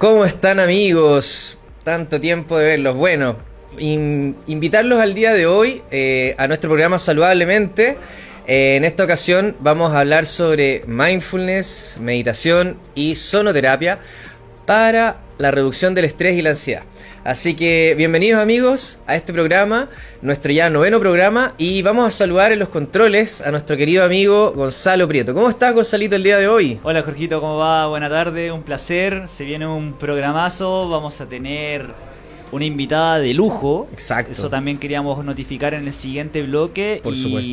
¿Cómo están amigos? Tanto tiempo de verlos. Bueno, invitarlos al día de hoy eh, a nuestro programa Saludablemente. Eh, en esta ocasión vamos a hablar sobre mindfulness, meditación y sonoterapia para la reducción del estrés y la ansiedad. Así que bienvenidos amigos a este programa, nuestro ya noveno programa, y vamos a saludar en los controles a nuestro querido amigo Gonzalo Prieto. ¿Cómo estás Gonzalito el día de hoy? Hola Jorgito, ¿cómo va? Buena tarde, un placer. Se viene un programazo, vamos a tener una invitada de lujo. Exacto. Eso también queríamos notificar en el siguiente bloque. Por supuesto.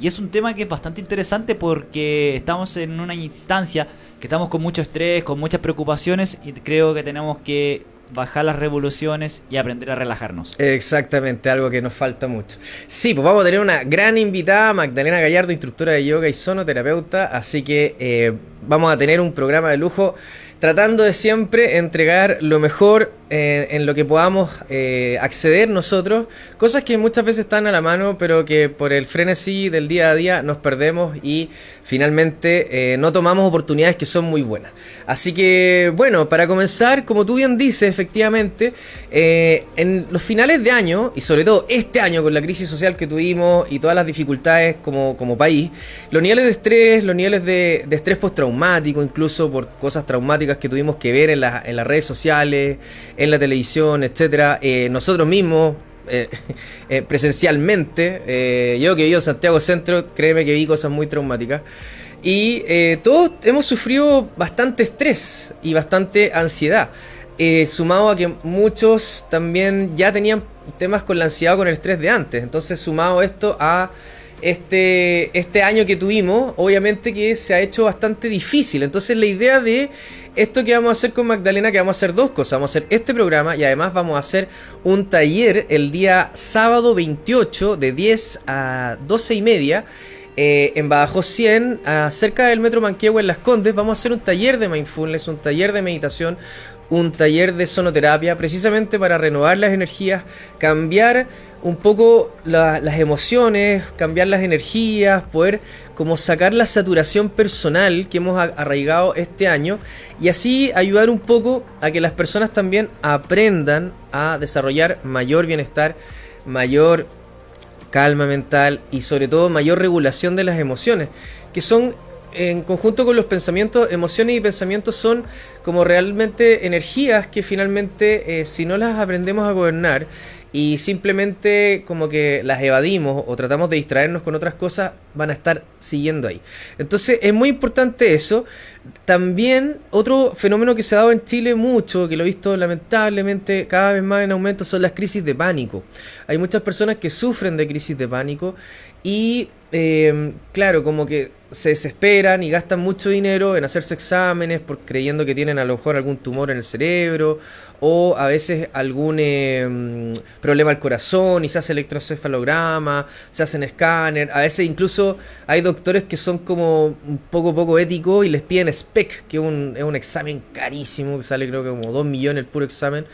Y es un tema que es bastante interesante porque estamos en una instancia que estamos con mucho estrés, con muchas preocupaciones y creo que tenemos que bajar las revoluciones y aprender a relajarnos. Exactamente, algo que nos falta mucho. Sí, pues vamos a tener una gran invitada, Magdalena Gallardo, instructora de yoga y sonoterapeuta, así que eh, vamos a tener un programa de lujo tratando de siempre entregar lo mejor eh, en lo que podamos eh, acceder nosotros, cosas que muchas veces están a la mano, pero que por el frenesí del día a día nos perdemos y finalmente eh, no tomamos oportunidades que son muy buenas. Así que, bueno, para comenzar, como tú bien dices, efectivamente, en los finales de año, y sobre todo este año con la crisis social que tuvimos y todas las dificultades como, como país, los niveles de estrés, los niveles de, de estrés postraumático, incluso por cosas traumáticas que tuvimos que ver en, en las redes sociales, en la televisión, etcétera, eh, nosotros mismos, eh, eh, presencialmente, yo que vivo en Santiago Centro, créeme que vi cosas muy traumáticas. Y todos hemos sufrido bastante estrés y bastante ansiedad. sumado a que muchos también ya tenían temas con la ansiedad o con el estrés de antes. Entonces, sumado esto a este, este año que tuvimos, obviamente que se ha hecho bastante difícil. Entonces la idea de esto que vamos a hacer con Magdalena, que vamos a hacer dos cosas. Vamos a hacer este programa y además vamos a hacer un taller el día sábado 28 de 10 a 12 y media. Eh, en Badajoz 100, cerca del Metro Manquehue en Las Condes, vamos a hacer un taller de mindfulness, un taller de meditación, un taller de sonoterapia, precisamente para renovar las energías, cambiar un poco las emociones, cambiar las energías, poder como sacar la saturación personal que hemos arraigado este año y así ayudar un poco a que las personas también aprendan a desarrollar mayor bienestar, mayor calma mental y sobre todo mayor regulación de las emociones, que son en conjunto con los pensamientos, emociones y pensamientos son como realmente energías que finalmente eh, si no las aprendemos a gobernar y simplemente como que las evadimos o tratamos de distraernos con otras cosas, van a estar siguiendo ahí. Entonces es muy importante eso. También otro fenómeno que se ha dado en Chile mucho, que lo he visto lamentablemente cada vez más en aumento, son las crisis de pánico. Hay muchas personas que sufren de crisis de pánico y eh, claro, como que se desesperan y gastan mucho dinero en hacerse exámenes por creyendo que tienen a lo mejor algún tumor en el cerebro o a veces algún em, problema al corazón y se hace electrocefalograma, se hacen escáner, a veces incluso hay doctores que son como un poco poco éticos y les piden SPEC, que es un, es un examen carísimo, que sale creo que como 2 millones el puro examen,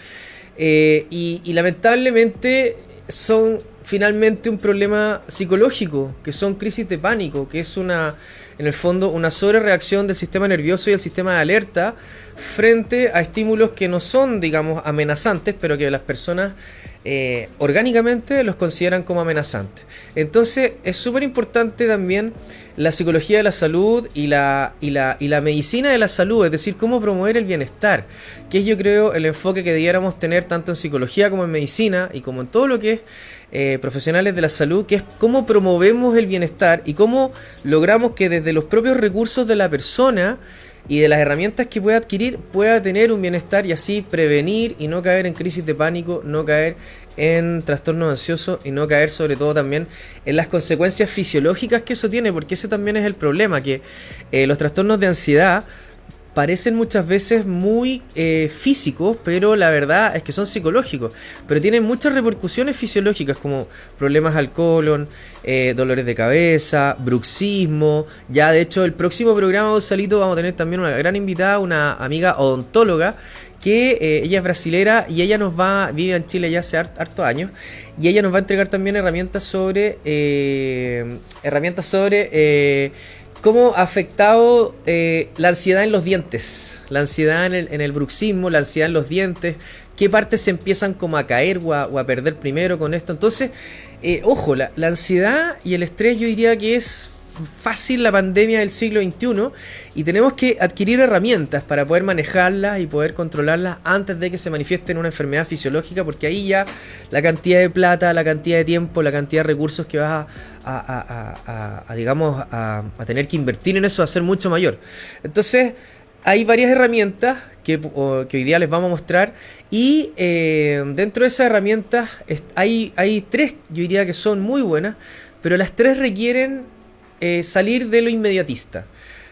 eh, y lamentablemente son finalmente un problema psicológico, que son crisis de pánico, que es una, en el fondo, una sobrereacción del sistema nervioso y el sistema de alerta frente a estímulos que no son, digamos, amenazantes, pero que las personas eh, orgánicamente los consideran como amenazantes. Entonces es súper importante también la psicología de la salud y la, y, la, y la medicina de la salud, es decir, cómo promover el bienestar, que es yo creo el enfoque que debiéramos tener tanto en psicología como en medicina y como en todo lo que es eh, profesionales de la salud, que es cómo promovemos el bienestar y cómo logramos que desde los propios recursos de la persona y de las herramientas que pueda adquirir pueda tener un bienestar y así prevenir y no caer en crisis de pánico, no caer en trastorno ansioso y no caer sobre todo también en las consecuencias fisiológicas que eso tiene, porque ese también es el problema, que eh, los trastornos de ansiedad parecen muchas veces muy eh, físicos, pero la verdad es que son psicológicos. Pero tienen muchas repercusiones fisiológicas como problemas al colon, eh, dolores de cabeza, bruxismo. Ya de hecho el próximo programa de Salito vamos a tener también una gran invitada, una amiga odontóloga que eh, ella es brasilera y ella nos va, vive en Chile ya hace harto años, y ella nos va a entregar también herramientas sobre, herramientas sobre cómo ha afectado eh, la ansiedad en los dientes, la ansiedad en el, en el, bruxismo, la ansiedad en los dientes, qué partes se empiezan como a caer o a, perder primero con esto. Entonces, eh, ojo, la, la ansiedad y el estrés yo diría que es fácil la pandemia del siglo XXI y tenemos que adquirir herramientas para poder manejarlas y poder controlarlas antes de que se manifieste en una enfermedad fisiológica, porque ahí ya la cantidad de plata, la cantidad de tiempo, la cantidad de recursos que vas a, digamos, a, tener que invertir en eso va a ser mucho mayor. Entonces, hay varias herramientas que, que, hoy día les vamos a mostrar y eh, dentro de esas herramientas hay, hay tres, yo diría que son muy buenas, pero las tres requieren eh, salir de lo inmediatista.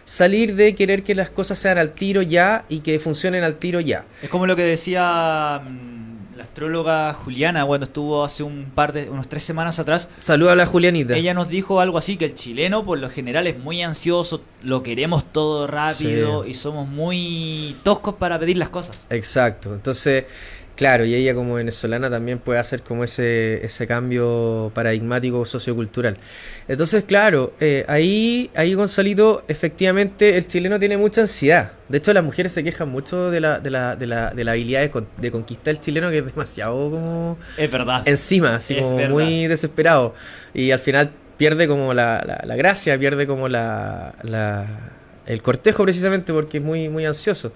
Salir de querer que las cosas sean al tiro ya y que funcionen al tiro ya. Es como lo que decía mm, la astróloga Juliana cuando estuvo hace un par de, unos tres semanas atrás. Saluda a la Julianita. Ella nos dijo algo así, que el chileno por lo general es muy ansioso, lo queremos todo rápido Sí. y somos muy toscos para pedir las cosas. Exacto. Entonces, claro, y ella como venezolana también puede hacer como ese, ese cambio paradigmático sociocultural. Entonces, claro, eh, ahí, ahí Gonzalito, efectivamente el chileno tiene mucha ansiedad. De hecho, las mujeres se quejan mucho de la, de la, de la, de la habilidad de, con- de conquistar el chileno, que es demasiado como Es verdad. encima, así Es como verdad. muy desesperado. Y al final pierde como la, la- la gracia, pierde como la, la- el cortejo precisamente porque es muy, muy ansioso.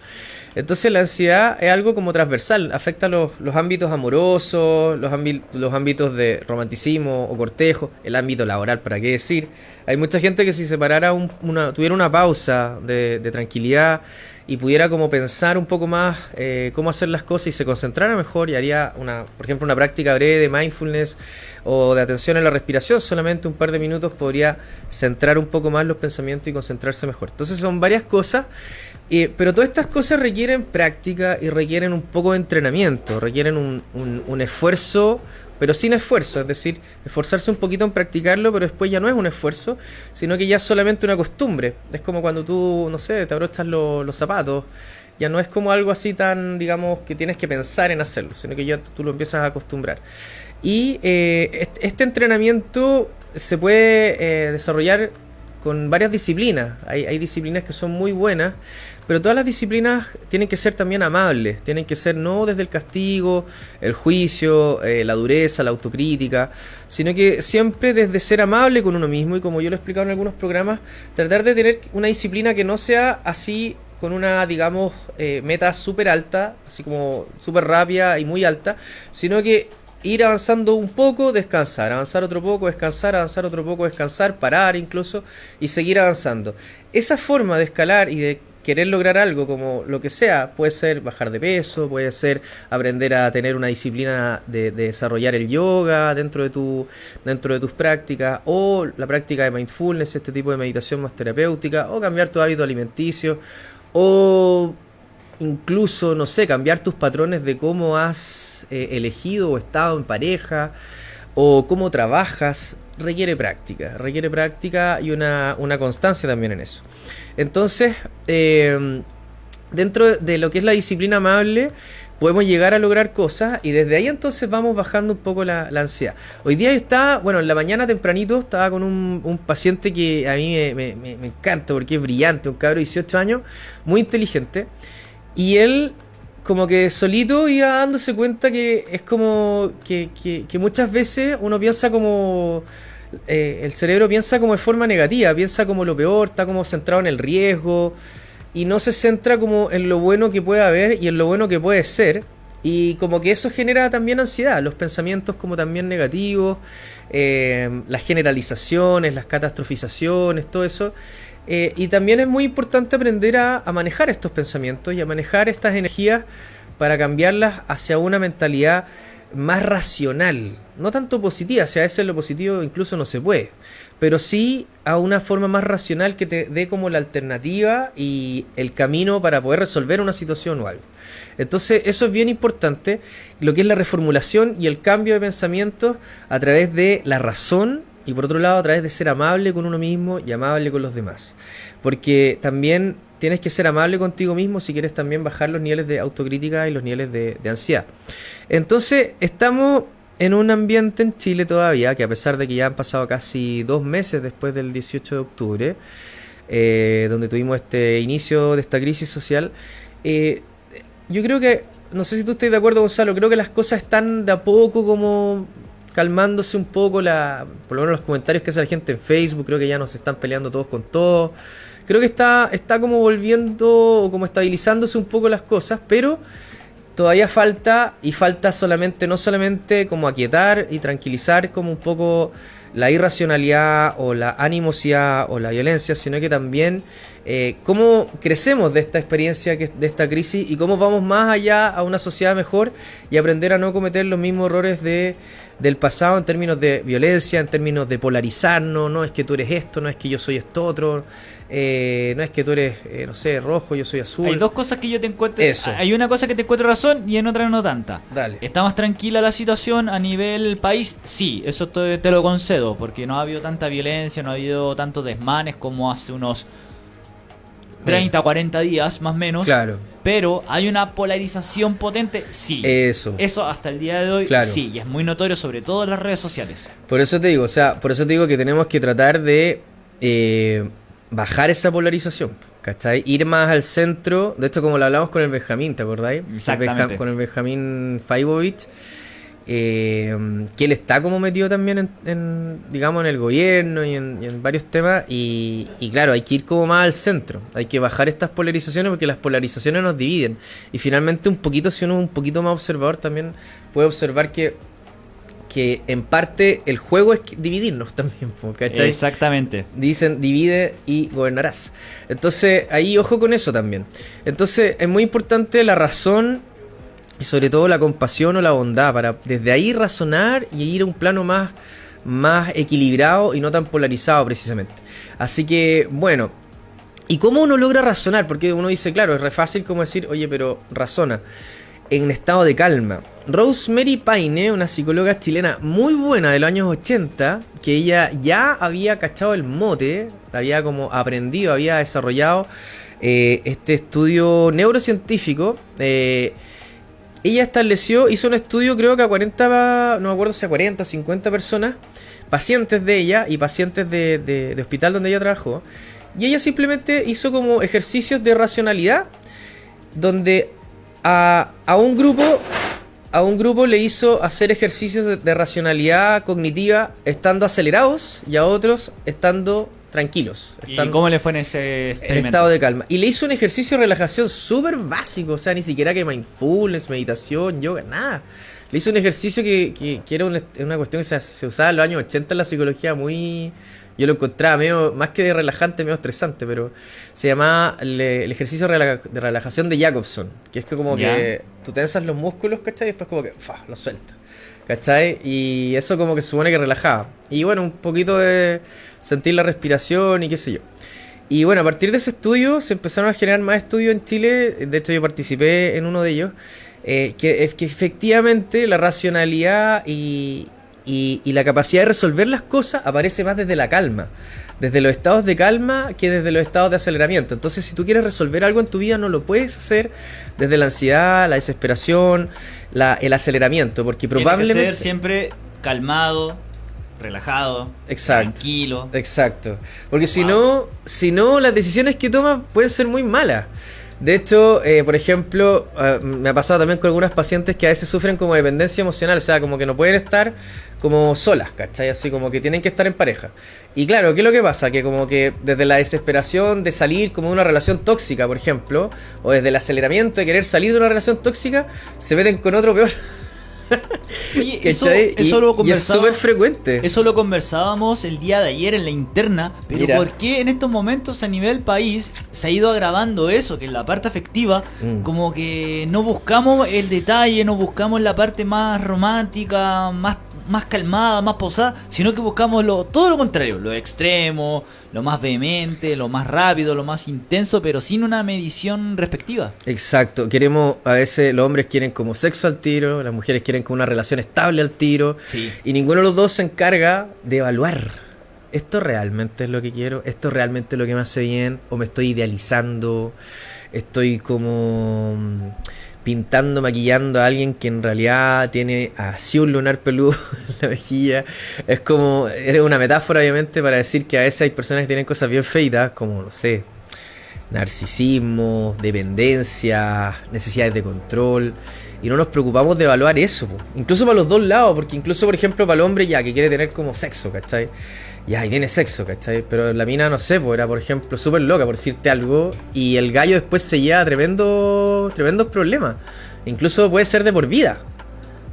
Entonces la ansiedad es algo como transversal, afecta los, los ámbitos amorosos, los, ámbi- los ámbitos de romanticismo o cortejo, el ámbito laboral, para qué decir. Hay mucha gente que si se parara un- una, tuviera una pausa de, de tranquilidad y pudiera como pensar un poco más eh, cómo hacer las cosas y se concentrara mejor y haría una, por ejemplo, una práctica breve de mindfulness o de atención en la respiración, solamente un par de minutos podría centrar un poco más los pensamientos y concentrarse mejor. Entonces son varias cosas, eh, pero todas estas cosas requieren práctica y requieren un poco de entrenamiento, requieren un- un esfuerzo, pero sin esfuerzo, es decir, esforzarse un poquito en practicarlo, pero después ya no es un esfuerzo, sino que ya es solamente una costumbre. Es como cuando tú, no sé, te abrochas lo- los zapatos. Ya no es como algo así tan, digamos, que tienes que pensar en hacerlo, sino que ya tú lo empiezas a acostumbrar. Y eh, est- este entrenamiento se puede eh, desarrollar con varias disciplinas. Hay, disciplinas que son muy buenas, pero todas las disciplinas tienen que ser también amables, tienen que ser no desde el castigo, el juicio, eh, la dureza, la autocrítica, sino que siempre desde ser amable con uno mismo y como yo lo he explicado en algunos programas, tratar de tener una disciplina que no sea así con una, digamos, eh, meta súper alta, así como súper rápida y muy alta, sino que ir avanzando un poco, descansar, avanzar otro poco, descansar, avanzar otro poco, descansar, parar incluso y seguir avanzando. Esa forma de escalar y de querer lograr algo como lo que sea, puede ser bajar de peso, puede ser aprender a tener una disciplina de, de desarrollar el yoga dentro de, tu, dentro de tus prácticas, o la práctica de mindfulness, este tipo de meditación más terapéutica, o cambiar tu hábito alimenticio, o incluso, no sé, cambiar tus patrones de cómo has eh, elegido o estado en pareja o cómo trabajas, requiere práctica, requiere práctica y una, una constancia también en eso. Entonces, eh, dentro de lo que es la disciplina amable, podemos llegar a lograr cosas y desde ahí entonces vamos bajando un poco la, ansiedad. Hoy día estaba, bueno, en la mañana tempranito estaba con un, un paciente que a mí me encanta porque es brillante, un cabro de 18 años, muy inteligente. Y él como que solito iba dándose cuenta que es como que, que- muchas veces uno piensa como... eh, el cerebro piensa como de forma negativa, piensa como lo peor, está como centrado en el riesgo y no se centra como en lo bueno que puede haber y en lo bueno que puede ser. Y como que eso genera también ansiedad, los pensamientos como también negativos, eh, las generalizaciones, las catastrofizaciones, todo eso. Eh, y también es muy importante aprender a, manejar estos pensamientos y a manejar estas energías para cambiarlas hacia una mentalidad más racional, no tanto positiva, si a veces lo positivo incluso no se puede, pero sí a una forma más racional que te dé como la alternativa y el camino para poder resolver una situación o algo. Entonces eso es bien importante, lo que es la reformulación y el cambio de pensamientos a través de la razón y por otro lado a través de ser amable con uno mismo y amable con los demás. Porque también tienes que ser amable contigo mismo si quieres también bajar los niveles de autocrítica y los niveles de, ansiedad. Entonces estamos en un ambiente en Chile todavía, que a pesar de que ya han pasado casi dos meses después del 18 de octubre, eh, donde tuvimos este inicio de esta crisis social. Eh, yo creo que, no sé si tú estás de acuerdo, Gonzalo, creo que las cosas están de a poco como calmándose un poco, la, por lo menos los comentarios que hace la gente en Facebook, creo que ya nos están peleando todos con todos. Creo que está, está como volviendo o como estabilizándose un poco las cosas, pero todavía falta y falta solamente, no solamente como aquietar y tranquilizar como un poco la irracionalidad o la animosidad o la violencia, sino que también eh, cómo crecemos de esta experiencia, de esta crisis y cómo vamos más allá a una sociedad mejor y aprender a no cometer los mismos errores de, del pasado en términos de violencia, en términos de polarizarnos, no es que tú eres esto, no es que yo soy esto otro, eh, no es que tú eres, eh, no sé, rojo, yo soy azul. Hay dos cosas que yo te encuentro. Eso. Hay una cosa que te encuentro razón y en otra no tanta. Dale. ¿Está más tranquila la situación a nivel país? Sí, eso te, te lo concedo, porque no ha habido tanta violencia, no ha habido tantos desmanes como hace unos 30, 40 días, más o menos. Claro. Pero hay una polarización potente, sí. Eso. Eso hasta el día de hoy, Claro. sí. Y es muy notorio, sobre todo en las redes sociales. Por eso te digo, o sea, por eso te digo que tenemos que tratar de eh, bajar esa polarización, ¿cachai? Ir más al centro, de esto como lo hablamos con el Benjamín, ¿te acordáis? El Exactamente. Benja- con el Benjamín Faibovich, eh, que él está como metido también en, en, digamos, en el gobierno y en, y en varios temas, y, y claro, hay que ir como más al centro, hay que bajar estas polarizaciones porque las polarizaciones nos dividen, y finalmente un poquito, si uno es un poquito más observador, también puede observar que que en parte el juego es dividirnos también, ¿cachai? Exactamente. Dicen divide y gobernarás. Entonces, ahí ojo con eso también. Entonces, es muy importante la razón y sobre todo la compasión o la bondad para desde ahí razonar y ir a un plano más, más equilibrado y no tan polarizado precisamente. Así que, bueno. ¿Y cómo uno logra razonar? Porque uno dice, claro, es re fácil como decir, oye, pero razona en estado de calma. Rosemary Paine, una psicóloga chilena muy buena de los años 80, que ella ya había cachado el mote, había como aprendido, había desarrollado eh, este estudio neurocientífico. eh, ella estableció, hizo un estudio creo que a 40, no me acuerdo si a 40 o 50 personas, pacientes de ella y pacientes de, hospital donde ella trabajó. Y ella simplemente hizo como ejercicios de racionalidad donde a, a un grupo a un grupo le hizo hacer ejercicios de, de racionalidad cognitiva estando acelerados y a otros estando tranquilos, ¿Y cómo le fue en ese en estado de calma. Y le hizo un ejercicio de relajación súper básico, o sea, ni siquiera que mindfulness, meditación, yoga, nada. Le hizo un ejercicio que, que- que era un est- una cuestión que se, se usaba en los años 80 en la psicología muy... Yo lo encontraba medio, más que de relajante, medio estresante, pero se llamaba el, el ejercicio de de relajación de Jacobson, que es que como Ya. que tú tensas los músculos, ¿cachai? Y después como que, fa, los sueltas. ¿Cachai? Y eso como que supone que relajaba. Y bueno, un poquito de sentir la respiración y qué sé yo. Y bueno, a partir de ese estudio se empezaron a generar más estudios en Chile. De hecho, yo participé en uno de ellos. eh, que es que efectivamente la racionalidad y, y- y la capacidad de resolver las cosas aparece más desde la calma. Desde los estados de calma que desde los estados de aceleramiento. Entonces, si tú quieres resolver algo en tu vida, no lo puedes hacer desde la ansiedad, la desesperación, la- el aceleramiento. Porque Tiene que probablemente. ser siempre calmado, relajado, Exacto. tranquilo. Exacto. Porque si no, si no, las decisiones que tomas pueden ser muy malas. De hecho, eh, por ejemplo, eh, me ha pasado también con algunas pacientes que a veces sufren como dependencia emocional, o sea, como que no pueden estar como solas, ¿cachai? Así como que tienen que estar en pareja. Y claro, ¿qué es lo que pasa? Que como que desde la desesperación de salir como de una relación tóxica, por ejemplo, o desde el aceleramiento de querer salir de una relación tóxica, se meten con otro peor. Oye, eso, eso Y- lo y es súper frecuente. Eso lo conversábamos el día de ayer en la interna, pero Mira. ¿por qué en estos momentos a nivel país se ha ido agravando eso? Que en la parte afectiva, Mm. como que no buscamos el detalle, no buscamos la parte más romántica, más, más calmada, más posada, sino que buscamos lo, todo lo contrario, lo extremo, lo más vehemente, lo más rápido, lo más intenso, pero sin una medición respectiva. Exacto, queremos, a veces los hombres quieren como sexo al tiro, las mujeres quieren como una relación estable al tiro, Sí. y ninguno de los dos se encarga de evaluar. ¿Esto realmente es lo que quiero? ¿Esto realmente es lo que me hace bien? ¿O me estoy idealizando? ¿Estoy como pintando, maquillando a alguien que en realidad tiene así un lunar peludo en la mejilla. Es como, es una metáfora obviamente para decir que a veces hay personas que tienen cosas bien feitas, como, no sé, narcisismo, dependencia, necesidades de control. Y no nos preocupamos de evaluar eso, incluso para los dos lados, porque incluso, por ejemplo, para el hombre ya que quiere tener como sexo, ¿cachai? Ya, y tiene sexo, ¿cachai? Pero la mina, no sé, pues era, por ejemplo, súper loca, por decirte algo, y el gallo después se lleva tremendo, tremendos problemas. Incluso puede ser de por vida.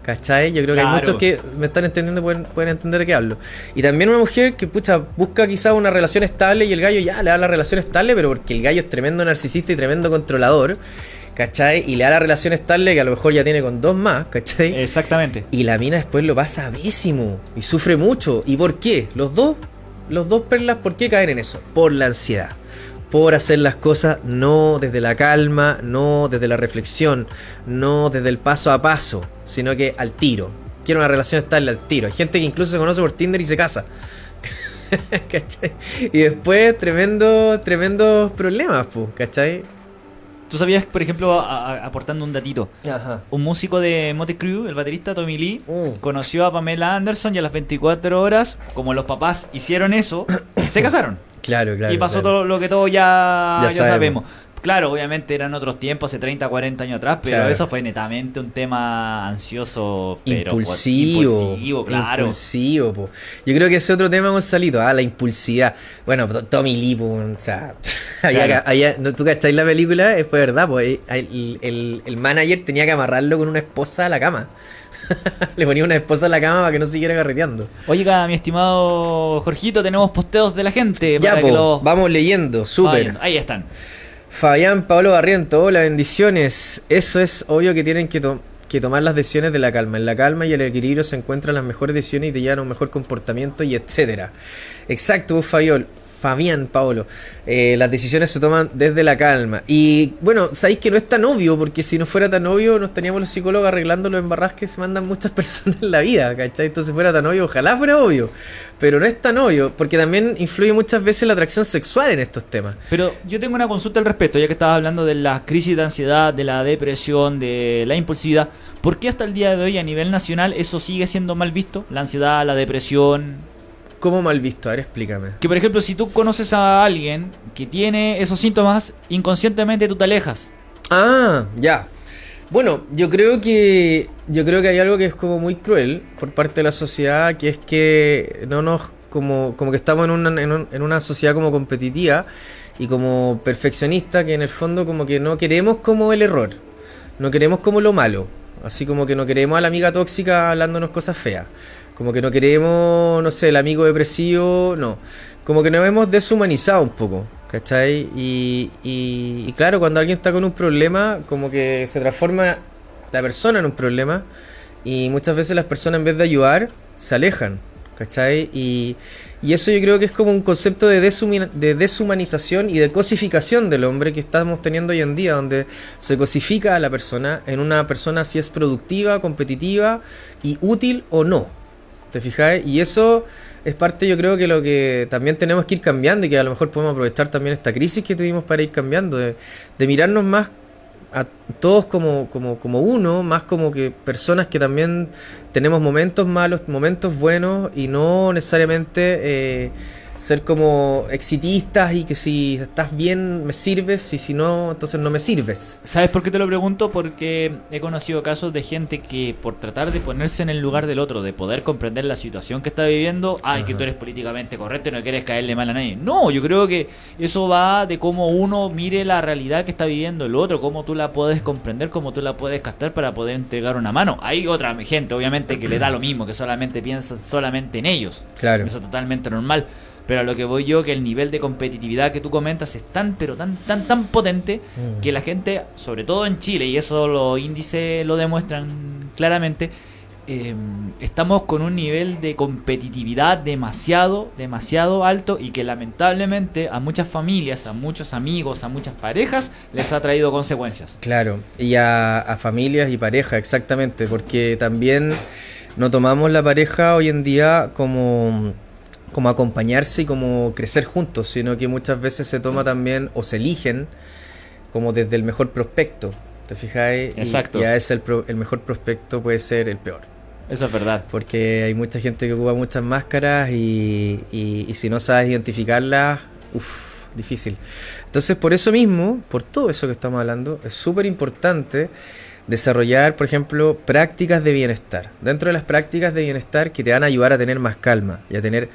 ¿Cachai? Yo creo que hay muchos que me están entendiendo, pueden, pueden entender de qué hablo. Y también una mujer que, pucha, busca quizás una relación estable y el gallo ya le da la relación estable, pero porque el gallo es tremendo narcisista y tremendo controlador. ¿Cachai? Y le da la relación estable que a lo mejor ya tiene con dos más, ¿cachai? Exactamente. Y la mina después lo pasa bésimo y sufre mucho. ¿Y por qué? Los dos, los dos perlas, ¿por qué caen en eso? Por la ansiedad por hacer las cosas no desde la calma, no desde la reflexión, no desde el paso a paso, sino que al tiro. Quiero una relación estable al tiro. Hay gente que incluso se conoce por Tinder y se casa. Y después tremendo, tremendos problemas, ¿cachai? Tú sabías, por ejemplo, aportando un datito, un músico de Mote Crew, el baterista Tommy Lee, mm. conoció a Pamela Anderson y a las 24 horas, como los papás hicieron eso, se casaron. Claro, claro. Y pasó todo lo que todos ya, sabemos. Claro, obviamente eran otros tiempos, hace 30, 40 años atrás, pero eso fue netamente un tema ansioso, pero impulsivo. impulsivo, claro. Impulsivo, Yo creo que ese otro tema hemos salido, ah, la impulsividad. Bueno, Tommy Lee, o sea, ¿tú cacháis la película? Fue verdad, pues el, el, el manager tenía que amarrarlo con una esposa a la cama. Le ponía una esposa en la cama para que no siguiera carreteando. Oiga, mi estimado Jorgito, tenemos posteos de la gente. Ya, vamos leyendo, súper. Ahí están. Fabián Pablo Barriento, hola, bendiciones. Eso es obvio que tienen que, tomar las decisiones de la calma. En la calma y el equilibrio se encuentran las mejores decisiones y te llevan a un mejor comportamiento y etcétera. Exacto, Fabiol. Fabián Paolo. Eh, las decisiones se toman desde la calma. Y bueno, sabéis que no es tan obvio, porque si no fuera tan obvio, nos teníamos los psicólogos arreglando los embarras que se mandan muchas personas en la vida, ¿cachai? Entonces fuera tan obvio, ojalá fuera obvio. Pero no es tan obvio, porque también influye muchas veces la atracción sexual en estos temas. Pero yo tengo una consulta al respecto, ya que estabas hablando de la crisis de ansiedad, de la depresión, de la impulsividad. ¿Por qué hasta el día de hoy a nivel nacional eso sigue siendo mal visto? La ansiedad, la depresión, ¿Cómo mal visto? A ver, explícame. Que por ejemplo, si tú conoces a alguien que tiene esos síntomas, inconscientemente tú te alejas. Ah, ya. Bueno, yo creo que yo creo que hay algo que es como muy cruel por parte de la sociedad, que es que no nos como como que estamos en una, en, una sociedad como competitiva y como perfeccionista, que en el fondo como que no queremos como el error, no queremos como lo malo, así como que no queremos a la amiga tóxica hablándonos cosas feas. Como que no queremos, no sé, el amigo depresivo, no. Como que nos hemos deshumanizado un poco, ¿cachai? Y, y, claro, cuando alguien está con un problema, como que se transforma la persona en un problema y muchas veces las personas en vez de ayudar, se alejan, ¿cachai? Y, y eso yo creo que es como un concepto de, de deshumanización y de cosificación del hombre que estamos teniendo hoy en día, donde se cosifica a la persona en una persona si es productiva, competitiva y útil o no. ¿Te fijáis? Y eso es parte, yo creo que lo que también tenemos que ir cambiando y que a lo mejor podemos aprovechar también esta crisis que tuvimos para ir cambiando, de, mirarnos más a todos como, como, como uno, más como que personas que también tenemos momentos malos, momentos buenos y no necesariamente... Eh, ser como exitistas y que si estás bien me sirves y si no, entonces no me sirves. ¿Sabes por qué te lo pregunto? Porque he conocido casos de gente que por tratar de ponerse en el lugar del otro, de poder comprender la situación que está viviendo, ay, que tú eres políticamente correcto y no quieres caerle mal a nadie. No, yo creo que eso va de cómo uno mire la realidad que está viviendo el otro, cómo tú la puedes comprender, cómo tú la puedes captar para poder entregar una mano. Hay otra gente, obviamente, que le da lo mismo, que solamente piensan solamente en ellos. Claro. Eso es totalmente normal. Pero a lo que voy yo, que el nivel de competitividad que tú comentas es tan, pero tan, tan, tan potente mm. que la gente, sobre todo en Chile, y eso los índices lo demuestran claramente, em, estamos con un nivel de competitividad demasiado, demasiado alto y que lamentablemente a muchas familias, a muchos amigos, a muchas parejas les ha traído consecuencias. Claro, y a, a familias y parejas, exactamente, porque también no tomamos la pareja hoy en día como como acompañarse y como crecer juntos, sino que muchas veces se toma también o se eligen como desde el mejor prospecto. ¿te fijáis? Y- Exacto. Y, a veces el, pro- el mejor prospecto puede ser el peor. Eso es verdad. Porque hay mucha gente que ocupa muchas máscaras y, y- y si no sabes identificarlas, uff, difícil. Entonces, por eso mismo, por todo eso que estamos hablando, es súper importante desarrollar, por ejemplo, prácticas de bienestar. Dentro de las prácticas de bienestar que te van a ayudar a tener más calma y a tener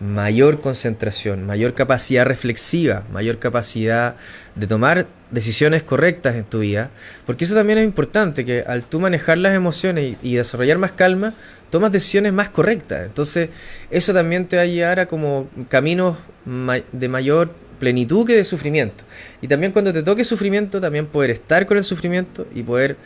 mayor concentración, mayor capacidad reflexiva, mayor capacidad de tomar decisiones correctas en tu vida, porque eso también es importante, que al tú manejar las emociones y, desarrollar más calma, tomas decisiones más correctas. Entonces, eso también te va a llevar a como caminos ma- de mayor plenitud que de sufrimiento. Y también cuando te toque sufrimiento, también poder estar con el sufrimiento y poder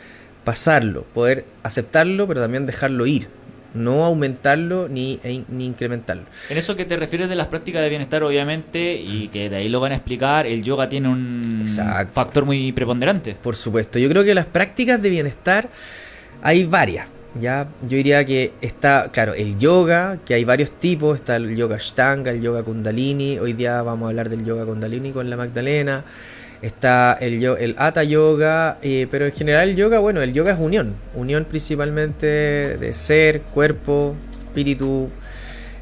pasarlo, poder aceptarlo, pero también dejarlo ir. No aumentarlo ni, e- ni incrementarlo. En eso que te refieres de las prácticas de bienestar, obviamente, y que de ahí lo van a explicar, el yoga tiene un Exacto. factor muy preponderante. Por supuesto, yo creo que las prácticas de bienestar hay varias. Ya, yo diría que está, claro, el yoga, que hay varios tipos, está el yoga Ashtanga, el yoga Kundalini, hoy día vamos a hablar del yoga Kundalini con la Magdalena, está el, yo- el Hatha Yoga, eh, pero en general el yoga, bueno, el yoga es unión, unión principalmente de ser, cuerpo, espíritu,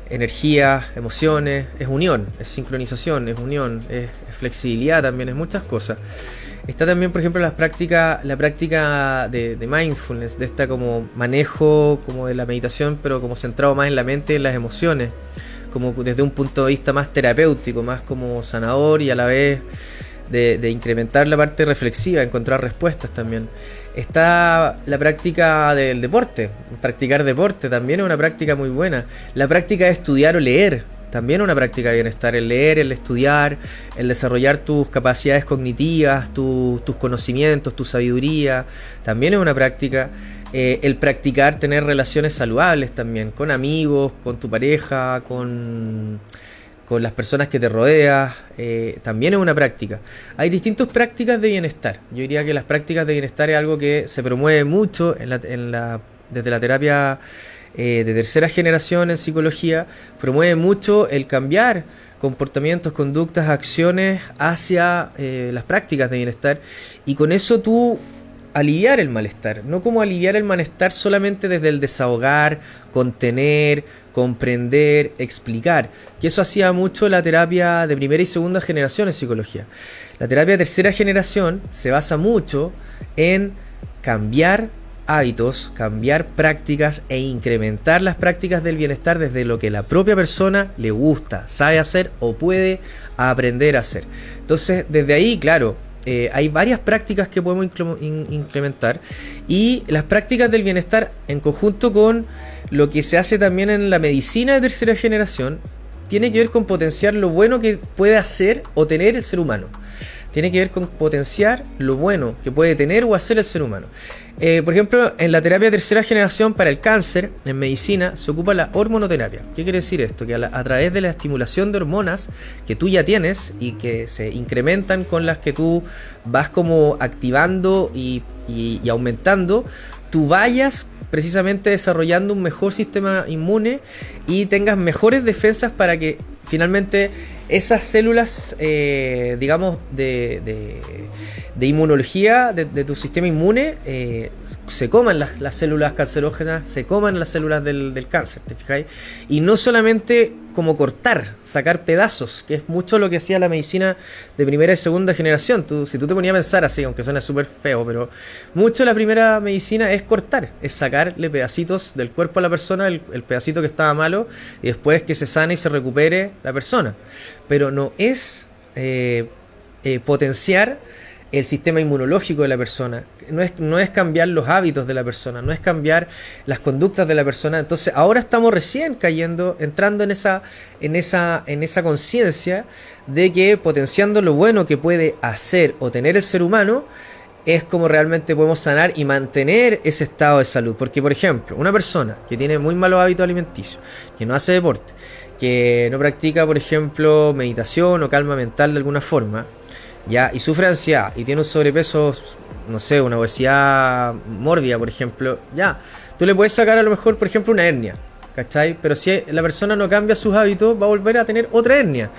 energía, emociones, es unión, es sincronización, es unión, es, flexibilidad también, es muchas cosas. Está también, por ejemplo, las prácticas, la práctica de, de mindfulness, de esta como manejo como de la meditación, pero como centrado más en la mente y en las emociones, como desde un punto de vista más terapéutico, más como sanador y a la vez de, incrementar la parte reflexiva, encontrar respuestas también. Está la práctica del deporte, practicar deporte también es una práctica muy buena. La práctica de estudiar o leer, también es una práctica de bienestar. El leer, el estudiar, el desarrollar tus capacidades cognitivas, tu- tus conocimientos, tu sabiduría, también es una práctica. Eh, el practicar tener relaciones saludables también, con amigos, con tu pareja, con con las personas que te rodeas, eh, también es una práctica. Hay distintas prácticas de bienestar. Yo diría que las prácticas de bienestar es algo que se promueve mucho en la- desde la terapia eh, de tercera generación en psicología, promueve mucho el cambiar comportamientos, conductas, acciones hacia eh, las prácticas de bienestar y con eso tú aliviar el malestar, no como aliviar el malestar solamente desde el desahogar, contener, comprender, explicar, que eso hacía mucho la terapia de primera y segunda generación en psicología. La terapia de tercera generación se basa mucho en cambiar hábitos, cambiar prácticas e incrementar las prácticas del bienestar desde lo que la propia persona le gusta, sabe hacer o puede aprender a hacer. Entonces, desde ahí, claro, eh, hay varias prácticas que podemos in- incrementar y las prácticas del bienestar en conjunto con lo que se hace también en la medicina de tercera generación tiene que ver con potenciar lo bueno que puede hacer o tener el ser humano. Tiene que ver con potenciar lo bueno que puede tener o hacer el ser humano. Eh, por ejemplo, en la terapia tercera generación para el cáncer, en medicina, se ocupa la hormonoterapia. ¿Qué quiere decir esto? Que a, través de la estimulación de hormonas que tú ya tienes y que se incrementan con las que tú vas como activando y, y- aumentando, tú vayas precisamente desarrollando un mejor sistema inmune y tengas mejores defensas para que finalmente esas células, eh, digamos, de- de inmunología de, tu sistema inmune, eh, se coman las, las células cancerógenas, se coman las células del, cáncer, ¿te fijáis? Y no solamente como cortar, sacar pedazos, que es mucho lo que hacía la medicina de primera y segunda generación. Tú, si tú te ponías a pensar así, aunque suena súper feo, pero mucho la primera medicina es cortar, es sacarle pedacitos del cuerpo a la persona, el, el pedacito que estaba malo, y después que se sane y se recupere la persona. Pero no es eh, eh, potenciar el sistema inmunológico de la persona, no es, no es cambiar los hábitos de la persona, no es cambiar las conductas de la persona. Entonces ahora estamos recién cayendo, entrando en esa, en esa, en esa conciencia de que potenciando lo bueno que puede hacer o tener el ser humano, es como realmente podemos sanar y mantener ese estado de salud. Porque, por ejemplo, una persona que tiene muy malos hábitos alimenticios, que no hace deporte, que no practica, por ejemplo, meditación o calma mental de alguna forma, ya, y sufre ansiedad y tiene un sobrepeso, no sé, una obesidad mórbida, por ejemplo, ya, tú le puedes sacar a lo mejor, por ejemplo, una hernia, ¿cachai? Pero si la persona no cambia sus hábitos, va a volver a tener otra hernia.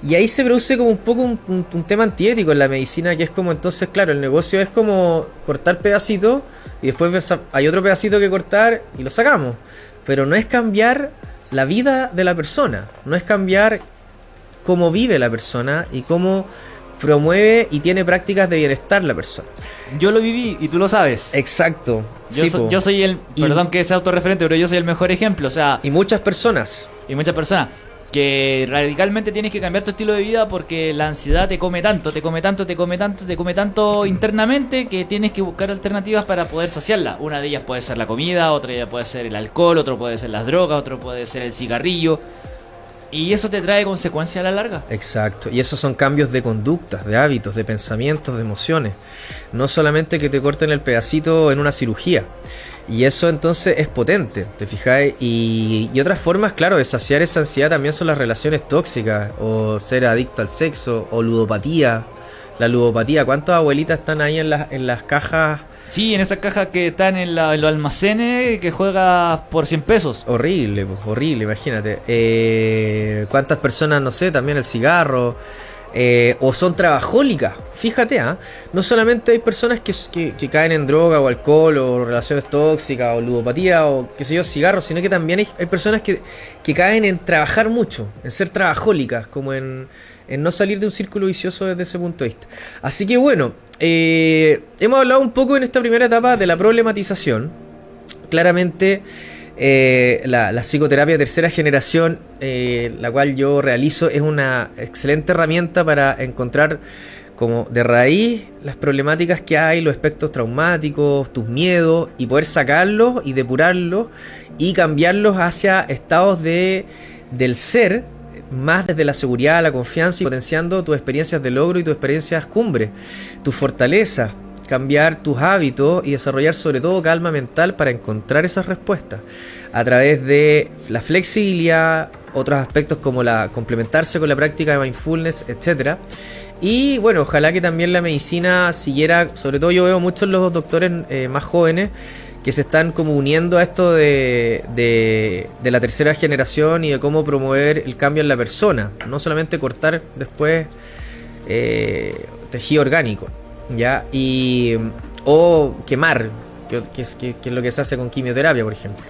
Y ahí se produce como un poco un, un, tema antiético en la medicina, que es como entonces, claro, el negocio es como cortar pedacitos y después hay otro pedacito que cortar y lo sacamos. Pero no es cambiar la vida de la persona, no es cambiar cómo vive la persona y cómo promueve y tiene prácticas de bienestar la persona. Yo lo viví y tú lo sabes. Exacto. Yo, soy el, perdón que sea autorreferente, pero yo soy el mejor ejemplo, o sea... Y muchas personas. Y muchas personas que radicalmente tienes que cambiar tu estilo de vida porque la ansiedad te come tanto, te come tanto, te come tanto, te come tanto internamente que tienes que buscar alternativas para poder saciarla. Una de ellas puede ser la comida, otra puede ser el alcohol, otro puede ser las drogas, otro puede ser el cigarrillo. Y eso te trae consecuencias a la larga. Exacto. Y esos son cambios de conductas, de hábitos, de pensamientos, de emociones. No solamente que te corten el pedacito en una cirugía. Y eso entonces es potente, ¿te fijáis? Y, y, otras formas, claro, de saciar esa ansiedad también son las relaciones tóxicas, o ser adicto al sexo, o ludopatía. La ludopatía, ¿cuántas abuelitas están ahí en, las en las cajas Sí, en esa caja que están en, la, los almacenes que juega por 100 pesos. Horrible, horrible, imagínate. Eh, ¿Cuántas personas, no sé, también el cigarro? Eh, o son trabajólicas. Fíjate, ¿ah? no solamente hay personas que, caen en droga o alcohol o relaciones tóxicas o ludopatía o qué sé yo, cigarros, sino que también hay, hay personas que, que, caen en trabajar mucho, en ser trabajólicas, como en, en no salir de un círculo vicioso desde ese punto de vista. Así que bueno, eh, hemos hablado un poco en esta primera etapa de la problematización. Claramente, eh, la, psicoterapia de tercera generación, eh, la cual yo realizo, es una excelente herramienta para encontrar como de raíz las problemáticas que hay, los aspectos traumáticos, tus miedos, y poder sacarlos y depurarlos y cambiarlos hacia estados de, del ser más desde la seguridad, la confianza y potenciando tus experiencias de logro y tus experiencias cumbre, tus fortalezas, cambiar tus hábitos y desarrollar sobre todo calma mental para encontrar esas respuestas a través de la flexibilidad, otros aspectos como la complementarse con la práctica de mindfulness, etcétera. Y bueno, ojalá que también la medicina siguiera, sobre todo yo veo muchos los doctores eh, más jóvenes que se están como uniendo a esto de, de, la tercera generación y de cómo promover el cambio en la persona, no solamente cortar después eh, tejido orgánico, ¿ya? Y, o quemar, que, es, lo que se hace con quimioterapia, por ejemplo,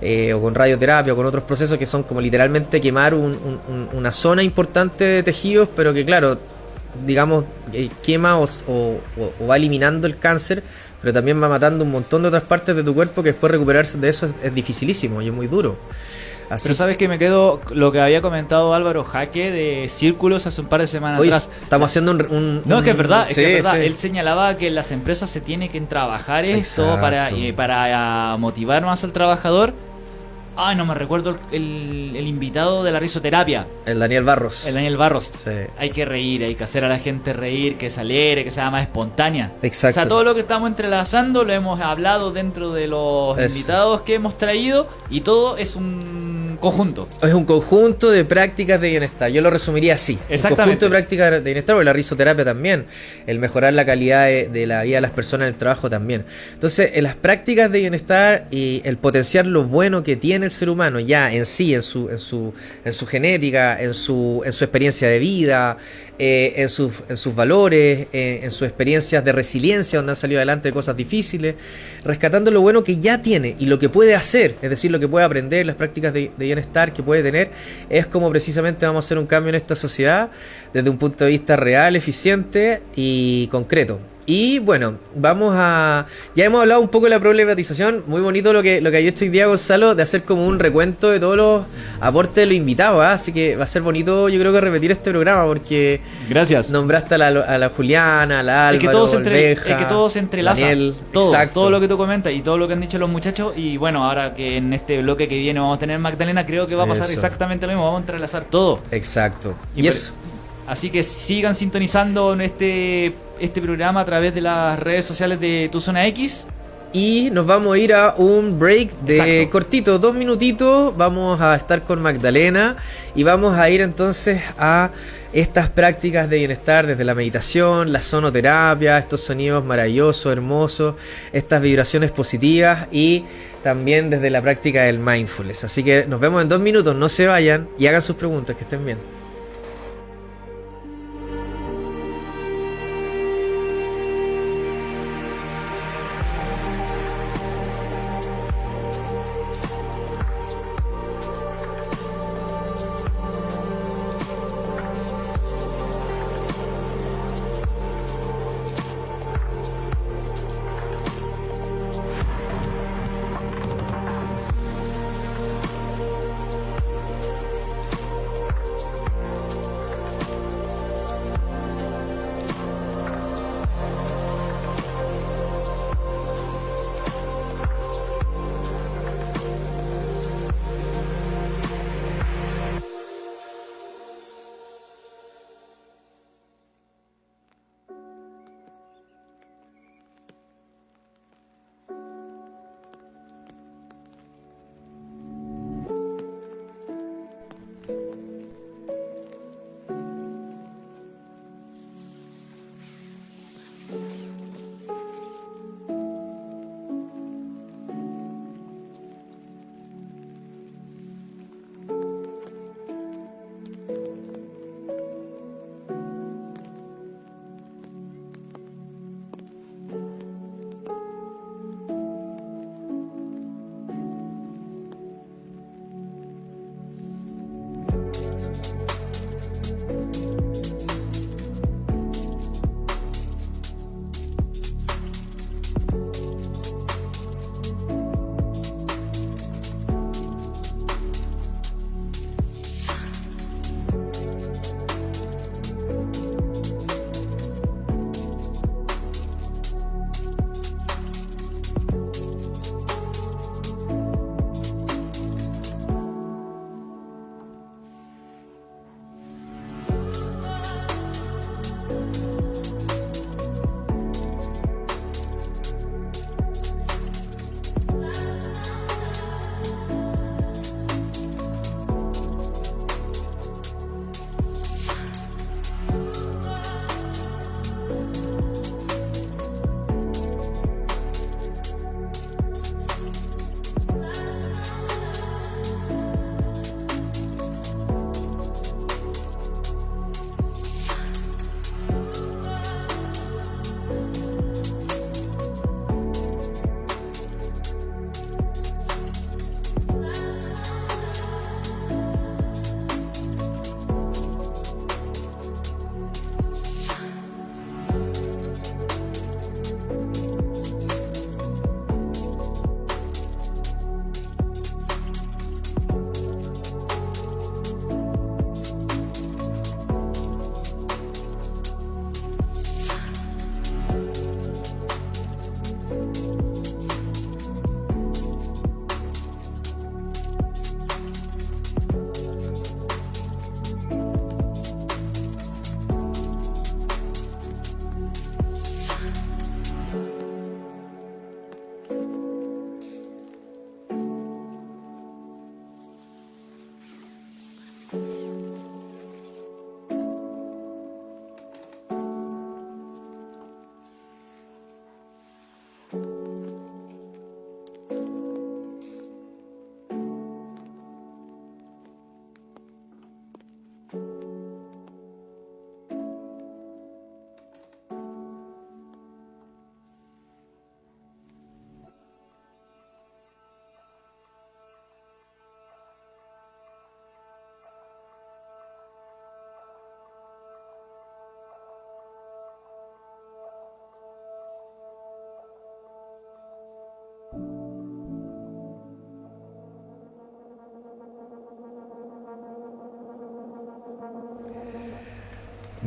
eh, o con radioterapia, o con otros procesos que son como literalmente quemar una zona importante de tejidos, pero que claro, digamos, eh, quema o va eliminando el cáncer, pero también va matando un montón de otras partes de tu cuerpo que después recuperarse de eso es, dificilísimo y es muy duro. Así. Pero sabes que me quedo lo que había comentado Álvaro Jaque de círculos hace un par de semanas atrás. Estamos haciendo un, No, es que es verdad, es, que es verdad. Él señalaba que las empresas se tienen que trabajar esto para, eh, para motivar más al trabajador Ay, no me recuerdo el, invitado de la risoterapia. El Daniel Barros. El Daniel Barros. Sí. Hay que reír, hay que hacer a la gente reír, que se alegre, que sea más espontánea. Exacto. O sea, todo lo que estamos entrelazando lo hemos hablado dentro de los invitados que hemos traído y todo es un conjunto. Es un conjunto de prácticas de bienestar. Yo lo resumiría así. Exactamente. Un conjunto de prácticas de bienestar, o la risoterapia también. El mejorar la calidad de, la vida de las personas en el trabajo también. Entonces, en las prácticas de bienestar y el potenciar lo bueno que tiene el ser humano ya en sí, en su, en su, en su genética, en su, en su experiencia de vida, eh, en, sus, en sus valores, eh, en sus experiencias de resiliencia, donde han salido adelante de cosas difíciles, rescatando lo bueno que ya tiene y lo que puede hacer, es decir, lo que puede aprender, las prácticas de, de bienestar que puede tener, es como precisamente vamos a hacer un cambio en esta sociedad desde un punto de vista real, eficiente y concreto. Y bueno, vamos a. Ya hemos hablado un poco de la problematización. Muy bonito lo que, lo que ha hecho hoy día Gonzalo de hacer como un recuento de todos los aportes de los invitados. ¿ah? Así que va a ser bonito, yo creo que repetir este programa porque. Gracias. Nombraste a la, a la Juliana, a la Álvaro, es que todos entre, es que todo se entrelaza. todo, todo lo que tú comentas y todo lo que han dicho los muchachos. Y bueno, ahora que en este bloque que viene vamos a tener Magdalena, creo que va a pasar exactamente lo mismo. Vamos a entrelazar todo. Exacto. Y, eso. Así que sigan sintonizando en este este programa a través de las redes sociales de Tu Zona X. Y nos vamos a ir a un break de cortito, dos minutitos. Vamos a estar con Magdalena y vamos a ir entonces a estas prácticas de bienestar desde la meditación, la sonoterapia, estos sonidos maravillosos, hermosos, estas vibraciones positivas y también desde la práctica del mindfulness. Así que nos vemos en dos minutos, no se vayan y hagan sus preguntas, que estén bien.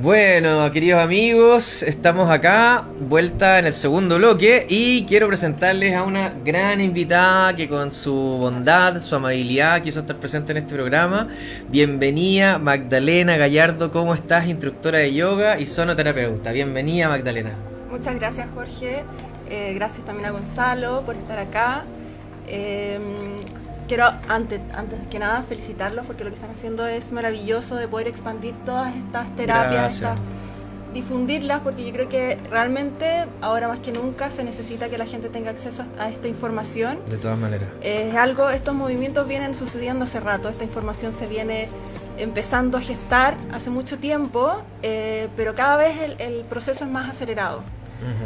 Bueno, queridos amigos, estamos acá, vuelta en el segundo bloque y quiero presentarles a una gran invitada que con su bondad, su amabilidad quiso estar presente en este programa. Bienvenida Magdalena Gallardo, ¿cómo estás? Instructora de yoga y sonoterapeuta. Bienvenida Magdalena. Muchas gracias Jorge, eh, gracias también a Gonzalo por estar acá. Eh, quiero antes, antes que nada felicitarlos porque lo que están haciendo es maravilloso de poder expandir todas estas terapias, difundirlas, porque yo creo que realmente ahora más que nunca se necesita que la gente tenga acceso a esta información. De todas maneras. Es algo, estos movimientos vienen sucediendo hace rato, esta información se viene empezando a gestar hace mucho tiempo, eh, pero cada vez el proceso es más acelerado.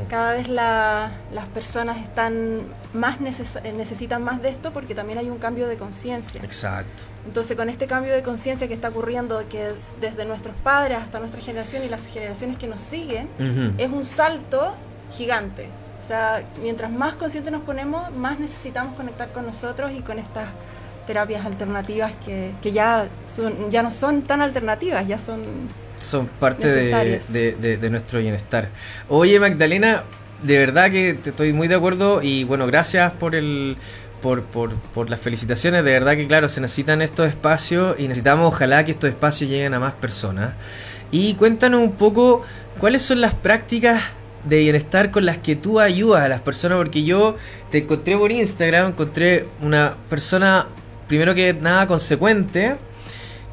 Cada vez las personas están más necesitan más de esto porque también hay un cambio de conciencia. Exacto. Entonces, con este cambio de conciencia que está ocurriendo, que es desde nuestros padres hasta nuestra generación y las generaciones que nos siguen, es un salto gigante. O sea, mientras más conscientes nos ponemos, más necesitamos conectar con nosotros y con estas terapias alternativas que, que ya, son, ya no son tan alternativas, ya son son parte de, nuestro bienestar. Oye, Magdalena, de verdad que te estoy muy de acuerdo y bueno, gracias por el... Por, por, por las felicitaciones, de verdad que claro, se necesitan estos espacios y necesitamos ojalá que estos espacios lleguen a más personas. Y cuéntanos un poco cuáles son las prácticas de bienestar con las que tú ayudas a las personas, porque yo te encontré por Instagram, encontré una persona, primero que nada, consecuente,